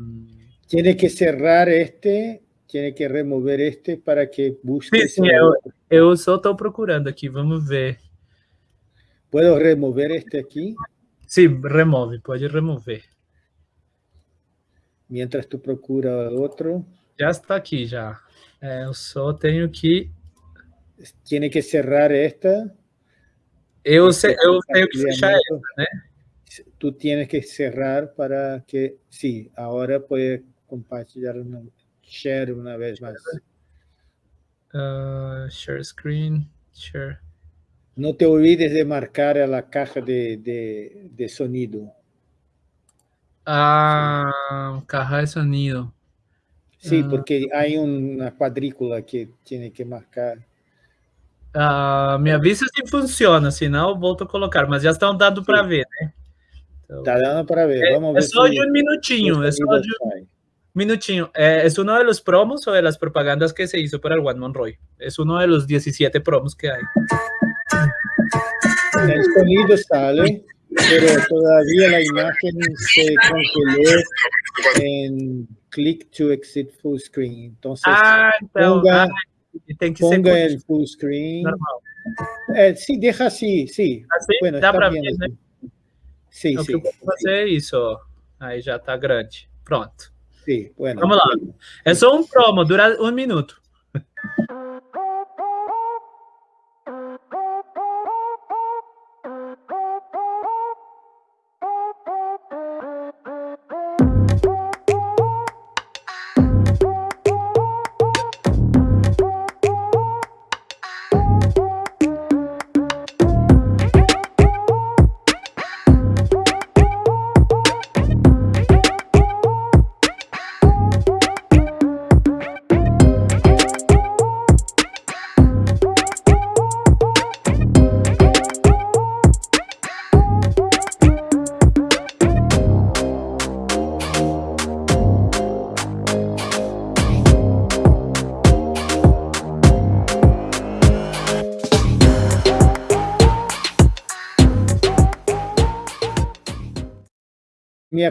Tiene que cerrar este, tiene que remover este para que busque... Sim, sim eu, eu só estou procurando aqui, vamos ver. ¿Puedo remover este aquí? Sí, remove, puede remover. Mientras tú procura otro. Já está aqui, já. É, eu só tenho que... Tiene que cerrar esta. Eu, este, eu tenho que fechar esta, né? Tú tienes que cerrar para que... Sí, ahora puede compartilhar una... Share una vez más. Uh, share screen, share. No te olvides de marcar a la caja de, de, de sonido. Ah, caja de sonido. Sí, ah. porque hay una cuadrícula que tiene que marcar. Ah, me avisa se funciona, senão volto a colocar, mas já estão dando para ver, né? Então, tá dando para ver. É, Vamos é ver só de um minutinho, é só de um minutinho. É, é uno de los promos ou de las propagandas que se hizo para el One Monroy. É uno de los 17 promos que hay. El sonido sale, pero todavía la imagen se congeló en click to exit full screen. Entonces, ah, então, ponga, ah, tem que ponga ser el full screen. normal. Eh, sí, deja así, sí. Assim, Bueno, dá está para bien ver, né? así. Sí, O sí, que eu vou fazer é isso, ó. Aí já tá grande. Pronto. sí, bueno. Vamos lá. É só um promo, dura um minuto.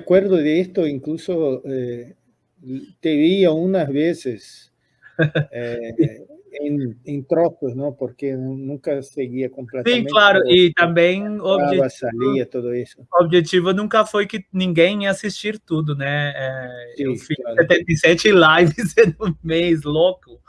Acuerdo de esto, incluso eh, te vi unas veces [laughs] eh, en, en, trozos, ¿no? Porque nunca seguía completamente. Sim, claro, e também o objetivo, salia, todo isso. Objetivo nunca foi que ninguém ia assistir tudo, né? É, Sim, eu fiz claro. 77 [laughs] lives no mês, louco.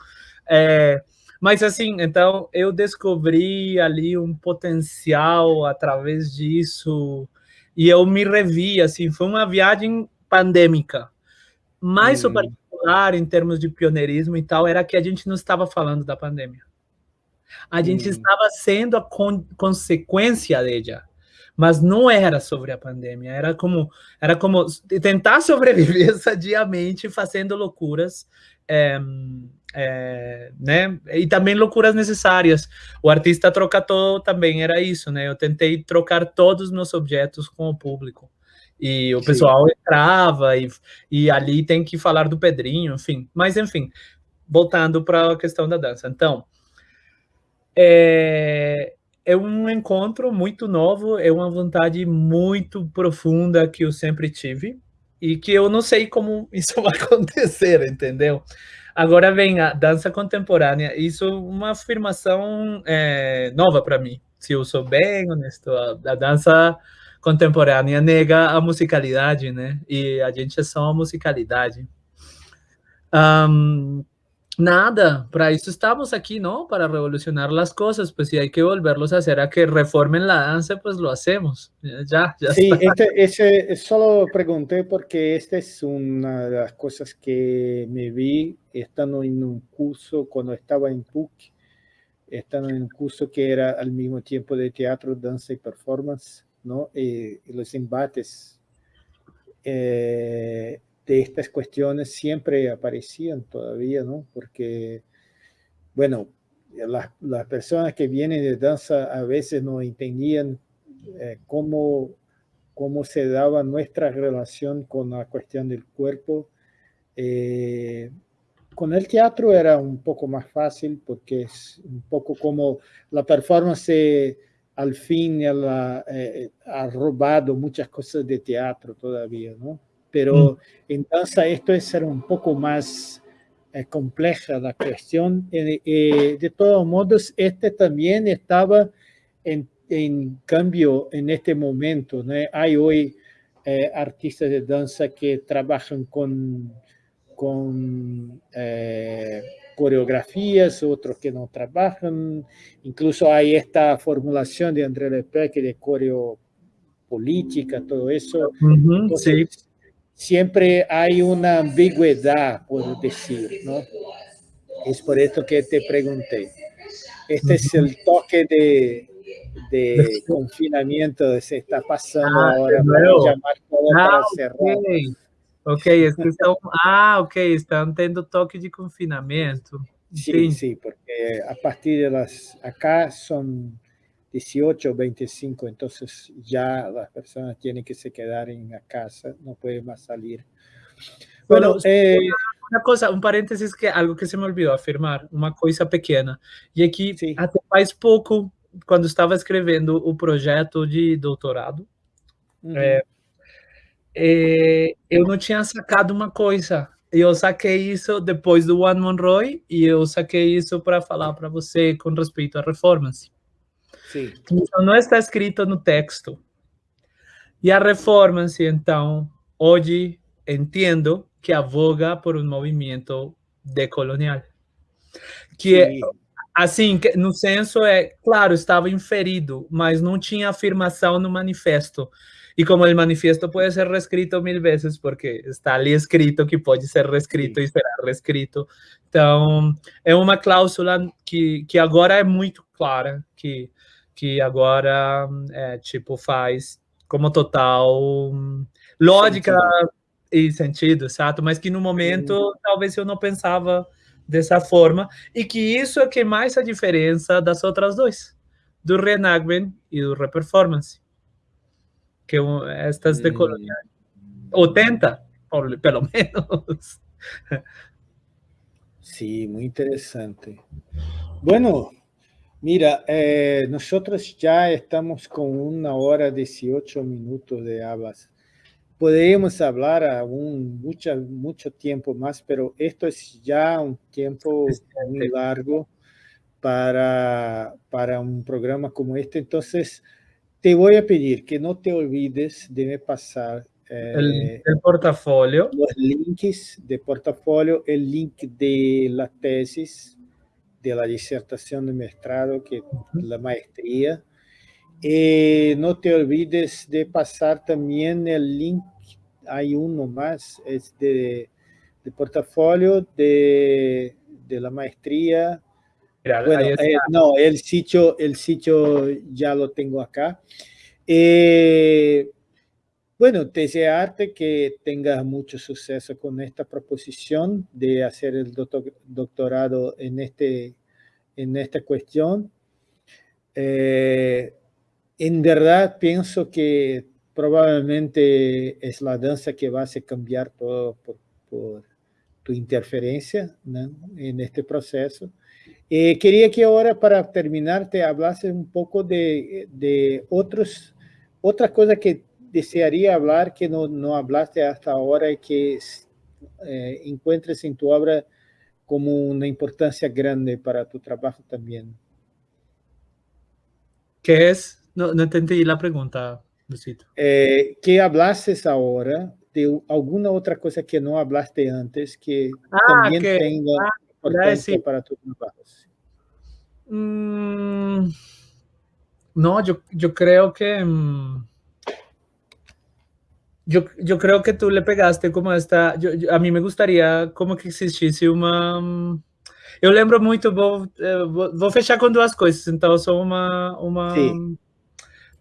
É, mas assim, então eu descobri ali um potencial através disso e eu me revi, assim, foi uma viagem pandêmica. Mas hum. o particular, em termos de pioneirismo e tal, era que a gente não estava falando da pandemia. A gente hum. estava sendo a con consequência dela, mas não era sobre a pandemia, era como, era como tentar sobreviver [laughs] sadiamente fazendo loucuras, é, é, né? E também loucuras necessárias. O artista trocatou também era isso, né? Eu tentei trocar todos os meus objetos com o público. E o pessoal Sim. entrava, e, e ali tem que falar do Pedrinho, enfim. Mas, enfim, voltando para a questão da dança. Então, é, é um encontro muito novo, é uma vontade muito profunda que eu sempre tive, e que eu não sei como isso [laughs] vai acontecer, entendeu? Agora vem a dança contemporânea. Isso é uma afirmação é, nova para mim. Se eu sou bem honesto, a, dança contemporânea nega a musicalidade, né? E a gente é só a musicalidade. Um, nada, para isso estamos aqui, ¿no? Para revolucionar as coisas, pues si hay que volverlos a hacer a que reformen la danza, pues lo hacemos. Ya, ya sí, este, ese, solo pregunté porque esta es una de las cosas que me vi estando en un curso cuando estaba en PUC. estando en un curso que era al mismo tiempo de teatro, danza y performance, ¿no? Y, los embates eh, estas cuestiones siempre aparecían todavía, ¿no? Porque, bueno, las, las personas que vienen de danza a veces no entendían eh, cómo, cómo se daba nuestra relación con la cuestión del cuerpo, eh, con el teatro era un poco más fácil porque es un poco como la performance al fin eh, ha robado muchas cosas de teatro todavía, ¿no? Pero mm. en danza esto es ser un poco más eh, compleja la cuestión. Eh, de todos modos, este también estaba en, en cambio en este momento. ¿no? Hay hoy artistas de danza que trabajan con con eh, coreografías, otros que no trabajan. Incluso hay esta formulación de André Lepec de coreo política, todo eso. Siempre hay una ambigüedad, puedo decir, ¿no? Es por esto que te pregunté. Este es el toque de, de [laughs] confinamiento que se está pasando ah, ahora para llamar todo para ah, cerrar. Ok, es que estão, ah, ok, están tendo toque de confinamiento. Sí, sí, porque a partir de las, acá son 18 o 25, entonces ya las personas tienen que se quedar en la casa, no pueden más salir. Bueno, eh, una cosa, un paréntesis que algo que se me olvidó afirmar, una cosa pequeña. Y aquí, sí. até faz pouco, quando estava escrevendo o projeto de doutorado, uhum. é, é, eu não tinha sacado uma coisa. Eu saquei isso depois do One Monroy e eu saquei isso para falar para você com respeito à performance. Sim. Não está escrito no texto. E a performance, então, hoje entendo que avoga por um movimento decolonial. Que Sim. é, assim, no senso é, claro, estava inferido, mas não tinha afirmação no manifesto. Y como el manifiesto puede ser reescrito mil veces, porque está ali escrito que puede ser reescrito sí. e será reescrito, então é uma cláusula que, que agora é muito clara, que, que agora é, tipo faz como total lógica sentido. e sentido, certo? Mas que no momento talvez eu não pensava dessa forma e que isso é que mais a diferença das outras dois, do reenactment e do reperformance que estas de colonial. O tenta, pelo menos. Sí, muy interesante. Bueno, mira, eh, nosotros ya estamos con una hora 18 minutos de hablas. Podríamos hablar aún mucho, mucho tiempo más, pero esto es ya un tiempo muy largo para, para un programa como este. Entonces, te voy a pedir que no te olvides de pasar eh, el, el, portafolio. Los links de portafolio, el link de la tesis, de la disertación de maestrado, que la maestría. Y no te olvides de pasar también el link, hay uno más, es de, de portafolio de, de la maestría, bueno, eh, no, el sitio, el sitio ya lo tengo acá. Eh, bueno, desearte que tengas mucho suceso con esta proposición de hacer el doctor, doctorado en, este, en esta cuestión. Eh, en verdad pienso que probablemente es la danza que va a cambiar todo por, por tu interferencia ¿no? en este proceso. Eh, quería que ahora para terminar te hablase un poco de, de otros, otra cosa que desearía hablar que no, no hablaste hasta ahora y que eh, encuentres en tu obra como una importancia grande para tu trabajo también. ¿Qué es? No, no entendí la pregunta, Lucito. Eh, que hablases ahora de alguna otra cosa que no hablaste antes que ah, también que, tenga ah, importancia para tu trabajo. Mm, no, yo, yo creo que... Mm, yo, yo, creo que tú le pegaste como esta... Yo, yo, a mí me gustaría como que existiese una... Mm, eu lembro muito, vou, eh, vou, fechar com duas coisas, então só uma, uma,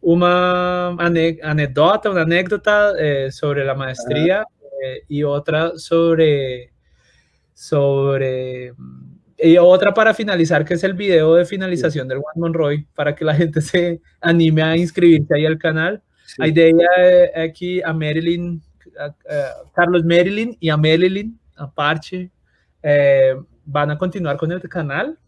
uma anedota, uma anécdota eh, sobre a maestria eh, e outra sobre, sobre y otra para finalizar, que es el video de finalización del One Monroy, para que la gente se anime a inscribirse ahí al canal. Sí. Hay de ella aquí a Marilyn, a, a Carlos Marilyn y a Marilyn, a eh, van a continuar con el canal.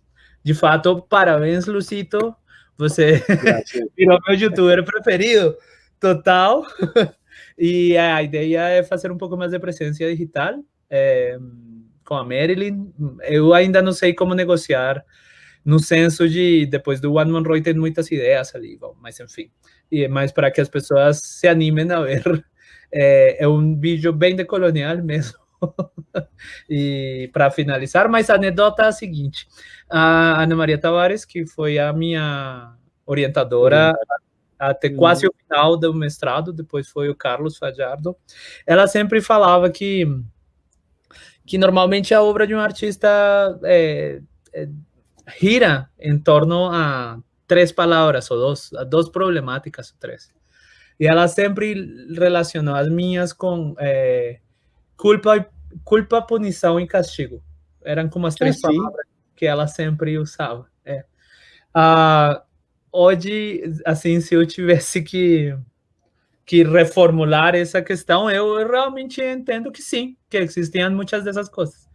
De fato, parabéns, Lucito. Você [laughs] virou meu youtuber preferido. Total. [laughs] e a ideia é fazer um pouco mais de presença digital. É, com a Marilyn. Eu ainda não sei como negociar no senso de depois do One Man Roy tem muitas ideias ali, bom, mas enfim. E mais para que as pessoas se animem a ver. [laughs] É, é um vídeo bem decolonial mesmo. [laughs] e para finalizar, mas a anedota é a seguinte: a Ana Maria Tavares, que foi a minha orientadora até quase o final do mestrado, depois foi o Carlos Fajardo, ela sempre falava que que normalmente a obra de um artista é, é, gira em torno a três palavras ou duas, a duas problemáticas ou três. E ela sempre relacionou as minhas com é, culpa, culpa, punição e castigo. Eram como as três ah, palavras que ela sempre usava. É. Ah, hoje, assim, se eu tivesse que que reformular essa questão, eu realmente entendo que sim, que existiam muitas dessas coisas.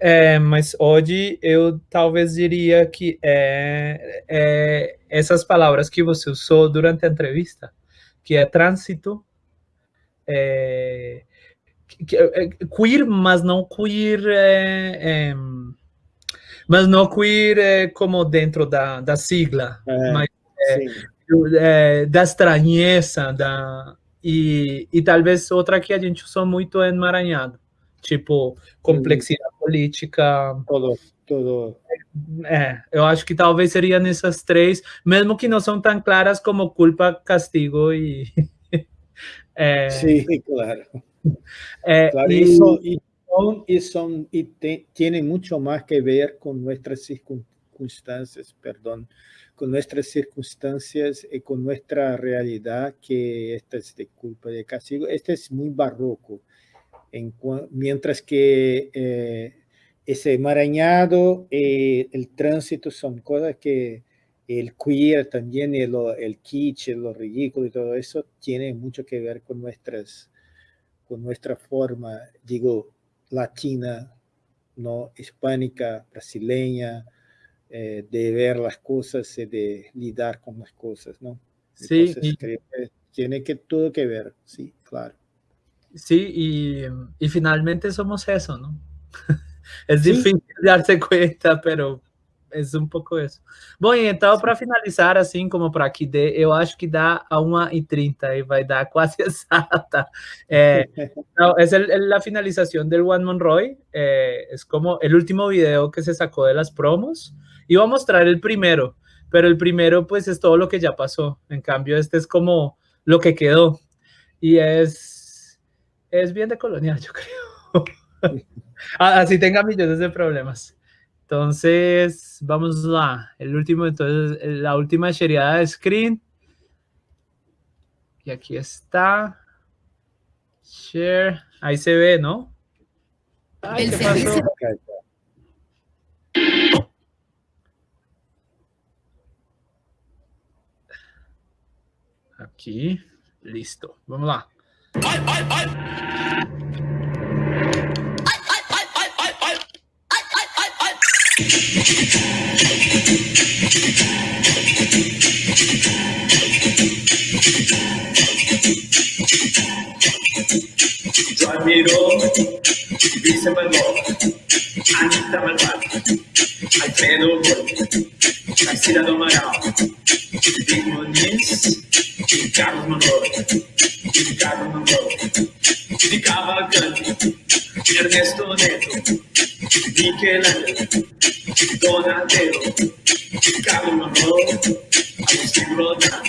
É, mas hoje eu talvez diria que é, é, essas palavras que você usou durante a entrevista, que é trânsito, é, que, é, queer, mas não queer, é, é, mas não queer como dentro da, da sigla, mas da estranheza, da, e, e talvez outra que a gente usou muito é emaranhado, tipo complexidade. Política. Todo, todo. É, eu acho que talvez seria nessas três, mesmo que não são tão claras como culpa, castigo e. [laughs] é, Sim, claro. [laughs] É, claro, e, isso, e, são, e, são, e tem, tem muito mais que ver com nossas circunstâncias, perdão, con nuestras circunstancias y con nuestra realidad, que esta es de culpa de castigo. Este es muy barroco, en, mientras que eh, ese emaranhado y el tránsito son cosas que el queer también, el, el kitsch, lo ridículo y todo eso tiene mucho que ver con nuestras con nuestra forma, digo, latina, no hispánica, brasileña, eh, de ver las cosas y de lidar con las cosas, ¿no? sí. tiene que todo que ver, sí, claro. Sí, y, y finalmente somos eso, ¿no? [laughs] es difícil darse cuenta, pero é um pouco isso. Bom, então, para finalizar, assim, como para que dê, eu acho que dá a 1h30 e vai dar quase exata. É, então, é a finalização do One Monroy. É, é como o último video que se sacou de las promos. Iba a mostrar el primero, pero el primero pues es todo lo que ya pasó. En cambio, este es como lo que quedó. Y es, es bien de colonial, yo creo. [laughs] Así tenga millones de problemas. Entonces, vamos a el último, entonces, la última sheriada de screen. Y aquí está. Share. Ahí se ve, ¿no? Ay, ¿qué pasó? Aqui, listo. Vamos lá. Drive me to the Ramiro Vicemano. Anitta Malvada, Alfredo Gordo, Priscila do Amaral, Diego Nunes, Carlos Manolo, Ricardo Manolo, Cavalcante, Ernesto Neto, Michelangelo, Donatello, Carlos Manolo, Agustín Rodán,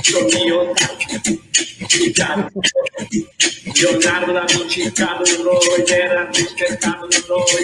Johnny Otávio, Ricardo Leonardo da Vinci, Carlos Roy, Gerard Richter, Carlos Roy,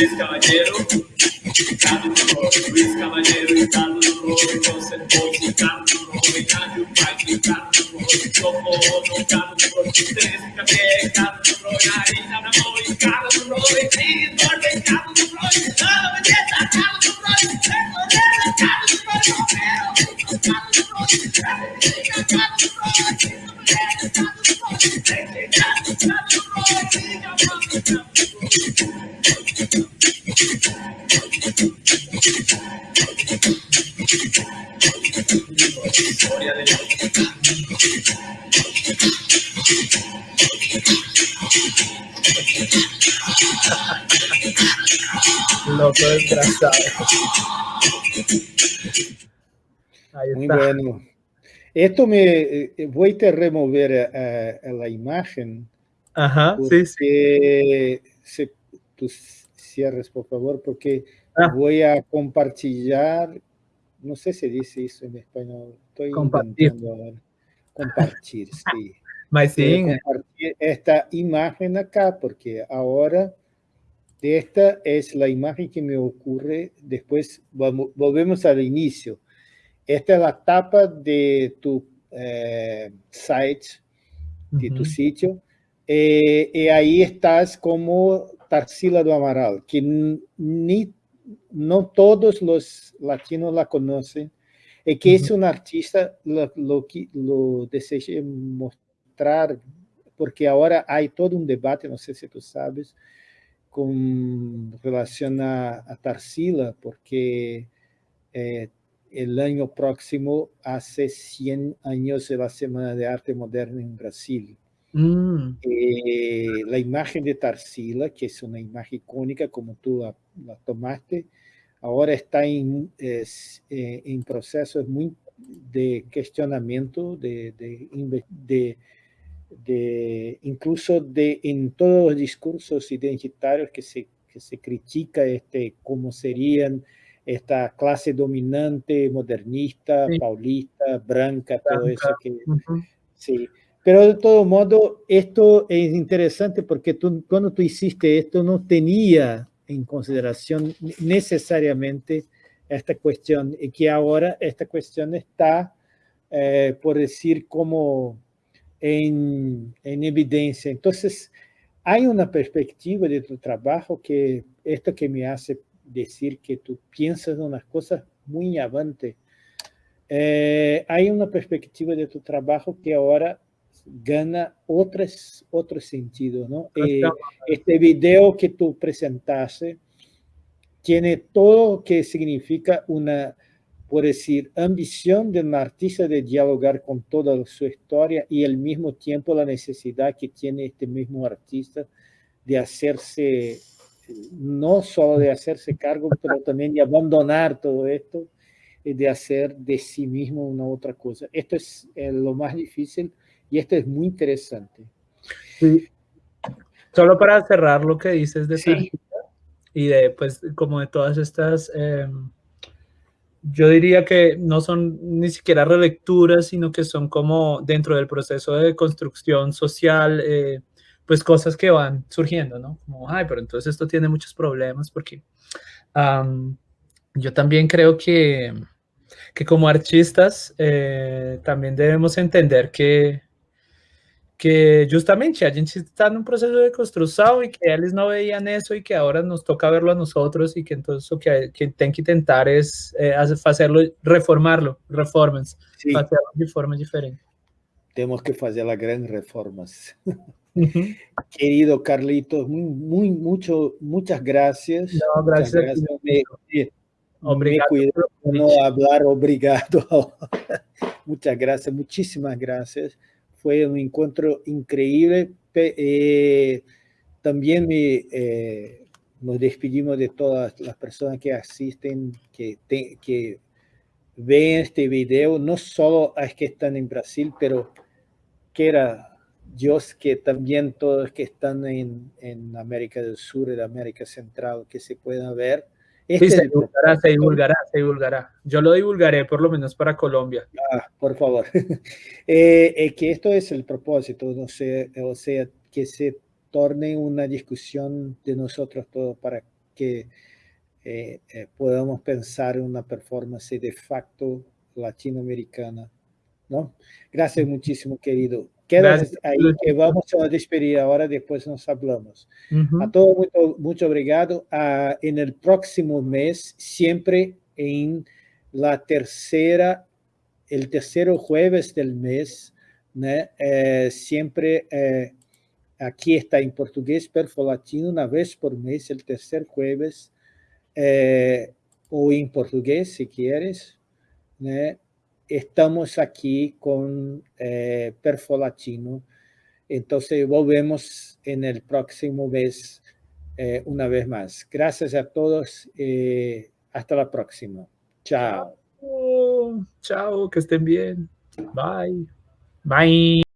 Luiz Cavalheiro, caballero, Corre, Luiz Cavalheiro, Ricardo Corre, conservou, Ricardo Corre, Ricardo Pai, Ricardo Corre, tocou no Ricardo Corre, três, cadê, Ricardo Corre, ainda na mão, Ricardo Corre, tem dor, Ricardo Corre, não, mas é Ricardo Corre, Ricardo Corre, Ricardo Corre, Ricardo Corre, Ricardo Corre, Ricardo Corre, Ricardo Corre, Loco desgraciado. Ahí Muy está. bueno. Esto me eh, voy a remover eh, a la imagen Ajá, sí, sí. se, tú cierres por favor porque Ah. voy a compartillar no sé si dice eso en español estoy Compartir. compartir sí [laughs] Mas sim, compartir esta imagen acá porque ahora esta es la imagen que me ocurre después. Vamos- volvemos al inicio. Esta es la tapa de tu eh, site de tu sitio, eh, y ahí estás como Tarsila do Amaral, que ni, no todos los latinos la conocen, y que es una artista, lo, lo, que- lo deseé mostrar, porque ahora hay todo un debate, no sé si tú sabes, con relación a, a Tarsila, porque eh, el año próximo hace 100 años de la Semana de Arte Moderna en Brasil. Mm, Eh, la imagen de Tarsila, que es una imagen icónica como tú la, la tomaste, ahora está en, es, eh, en procesos muy de cuestionamiento, de, de, de- de- incluso de, en todos los discursos identitarios que se, que se critica este, cómo serían esta clase dominante, modernista, Sí. paulista, branca, todo Branca. eso que. Sí, pero de todo modo, esto es interesante porque tú, cuando tú hiciste esto no tenía en consideración necesariamente esta cuestión y que ahora esta cuestión está, eh, por decir, como en, en evidencia. Entonces, hay una perspectiva de tu trabajo que esto que me hace decir que tú piensas en unas cosas muy avante. Eh, hay una perspectiva de tu trabajo que ahora gana otros, otro sentido, ¿no? Eh, este video que tú presentaste tiene todo lo que significa una, por decir, ambición de un artista de dialogar con toda su historia y al mismo tiempo la necesidad que tiene este mismo artista de hacerse, no solo de hacerse cargo, pero también de abandonar todo esto y de hacer de sí mismo una otra cosa. Esto es eh, lo más difícil y esto es muy interesante. Sí. Solo para cerrar lo que dices de Sí. Y de, pues, como de todas estas, eh, yo diría que no son ni siquiera relecturas, sino que son como dentro del proceso de construcción social, eh, pues cosas que van surgiendo, ¿no? Como, ay, pero entonces esto tiene muchos problemas porque yo también creo que, que como artistas eh, también debemos entender que, que justamente a gente está num processo de construção e que eles não veían isso e que agora nos toca verlo a nosotros e que entonces o que, que tem que tentar é, é fazerlo, reformarlo, reformas, Sí, hacerlo de forma diferente. tenemos que hacer las grandes reformas. [laughs] Querido Carlitos, muy, muy, mucho, muchas gracias. Não, Muchas graças a gracias. Me, me- Obrigado me no hablar obrigado. [laughs] Muchas gracias, muchísimas gracias. Fue un encuentro increíble. Eh, también me, eh, nos despedimos de todas las personas que asisten, que, ven este video, no solo a que están en Brasil, pero que era Dios que también todos los que están en, América del Sur y América Central, que se puedan ver. Este se divulgará, se divulgará, se divulgará. Yo lo divulgaré por lo menos para Colombia. Ah, por favor. [laughs] eh, eh, que esto es el propósito, no sé, o sea, que se torne una discusión de nosotros todos para que eh, eh, podamos pensar en una performance de facto latinoamericana. ¿no? Gracias muchísimo, querido. Quedas ahí, que vamos a despedir ahora, después nos hablamos. Uh -huh. A todos, mucho, mucho obrigado. Uh, en el próximo mes, siempre en la tercera, el tercero jueves del mes, ¿no? eh, siempre eh, aquí está en portugués, Perfo Latino, una vez por mes, el tercer jueves, eh, o en portugués, si quieres, ¿no? Estamos aquí con eh, Perfo Latino. Entonces volvemos en el próximo mes eh, una vez más. Gracias a todos. Eh, hasta la próxima. Chao. Chao, que estén bien. Bye. Bye.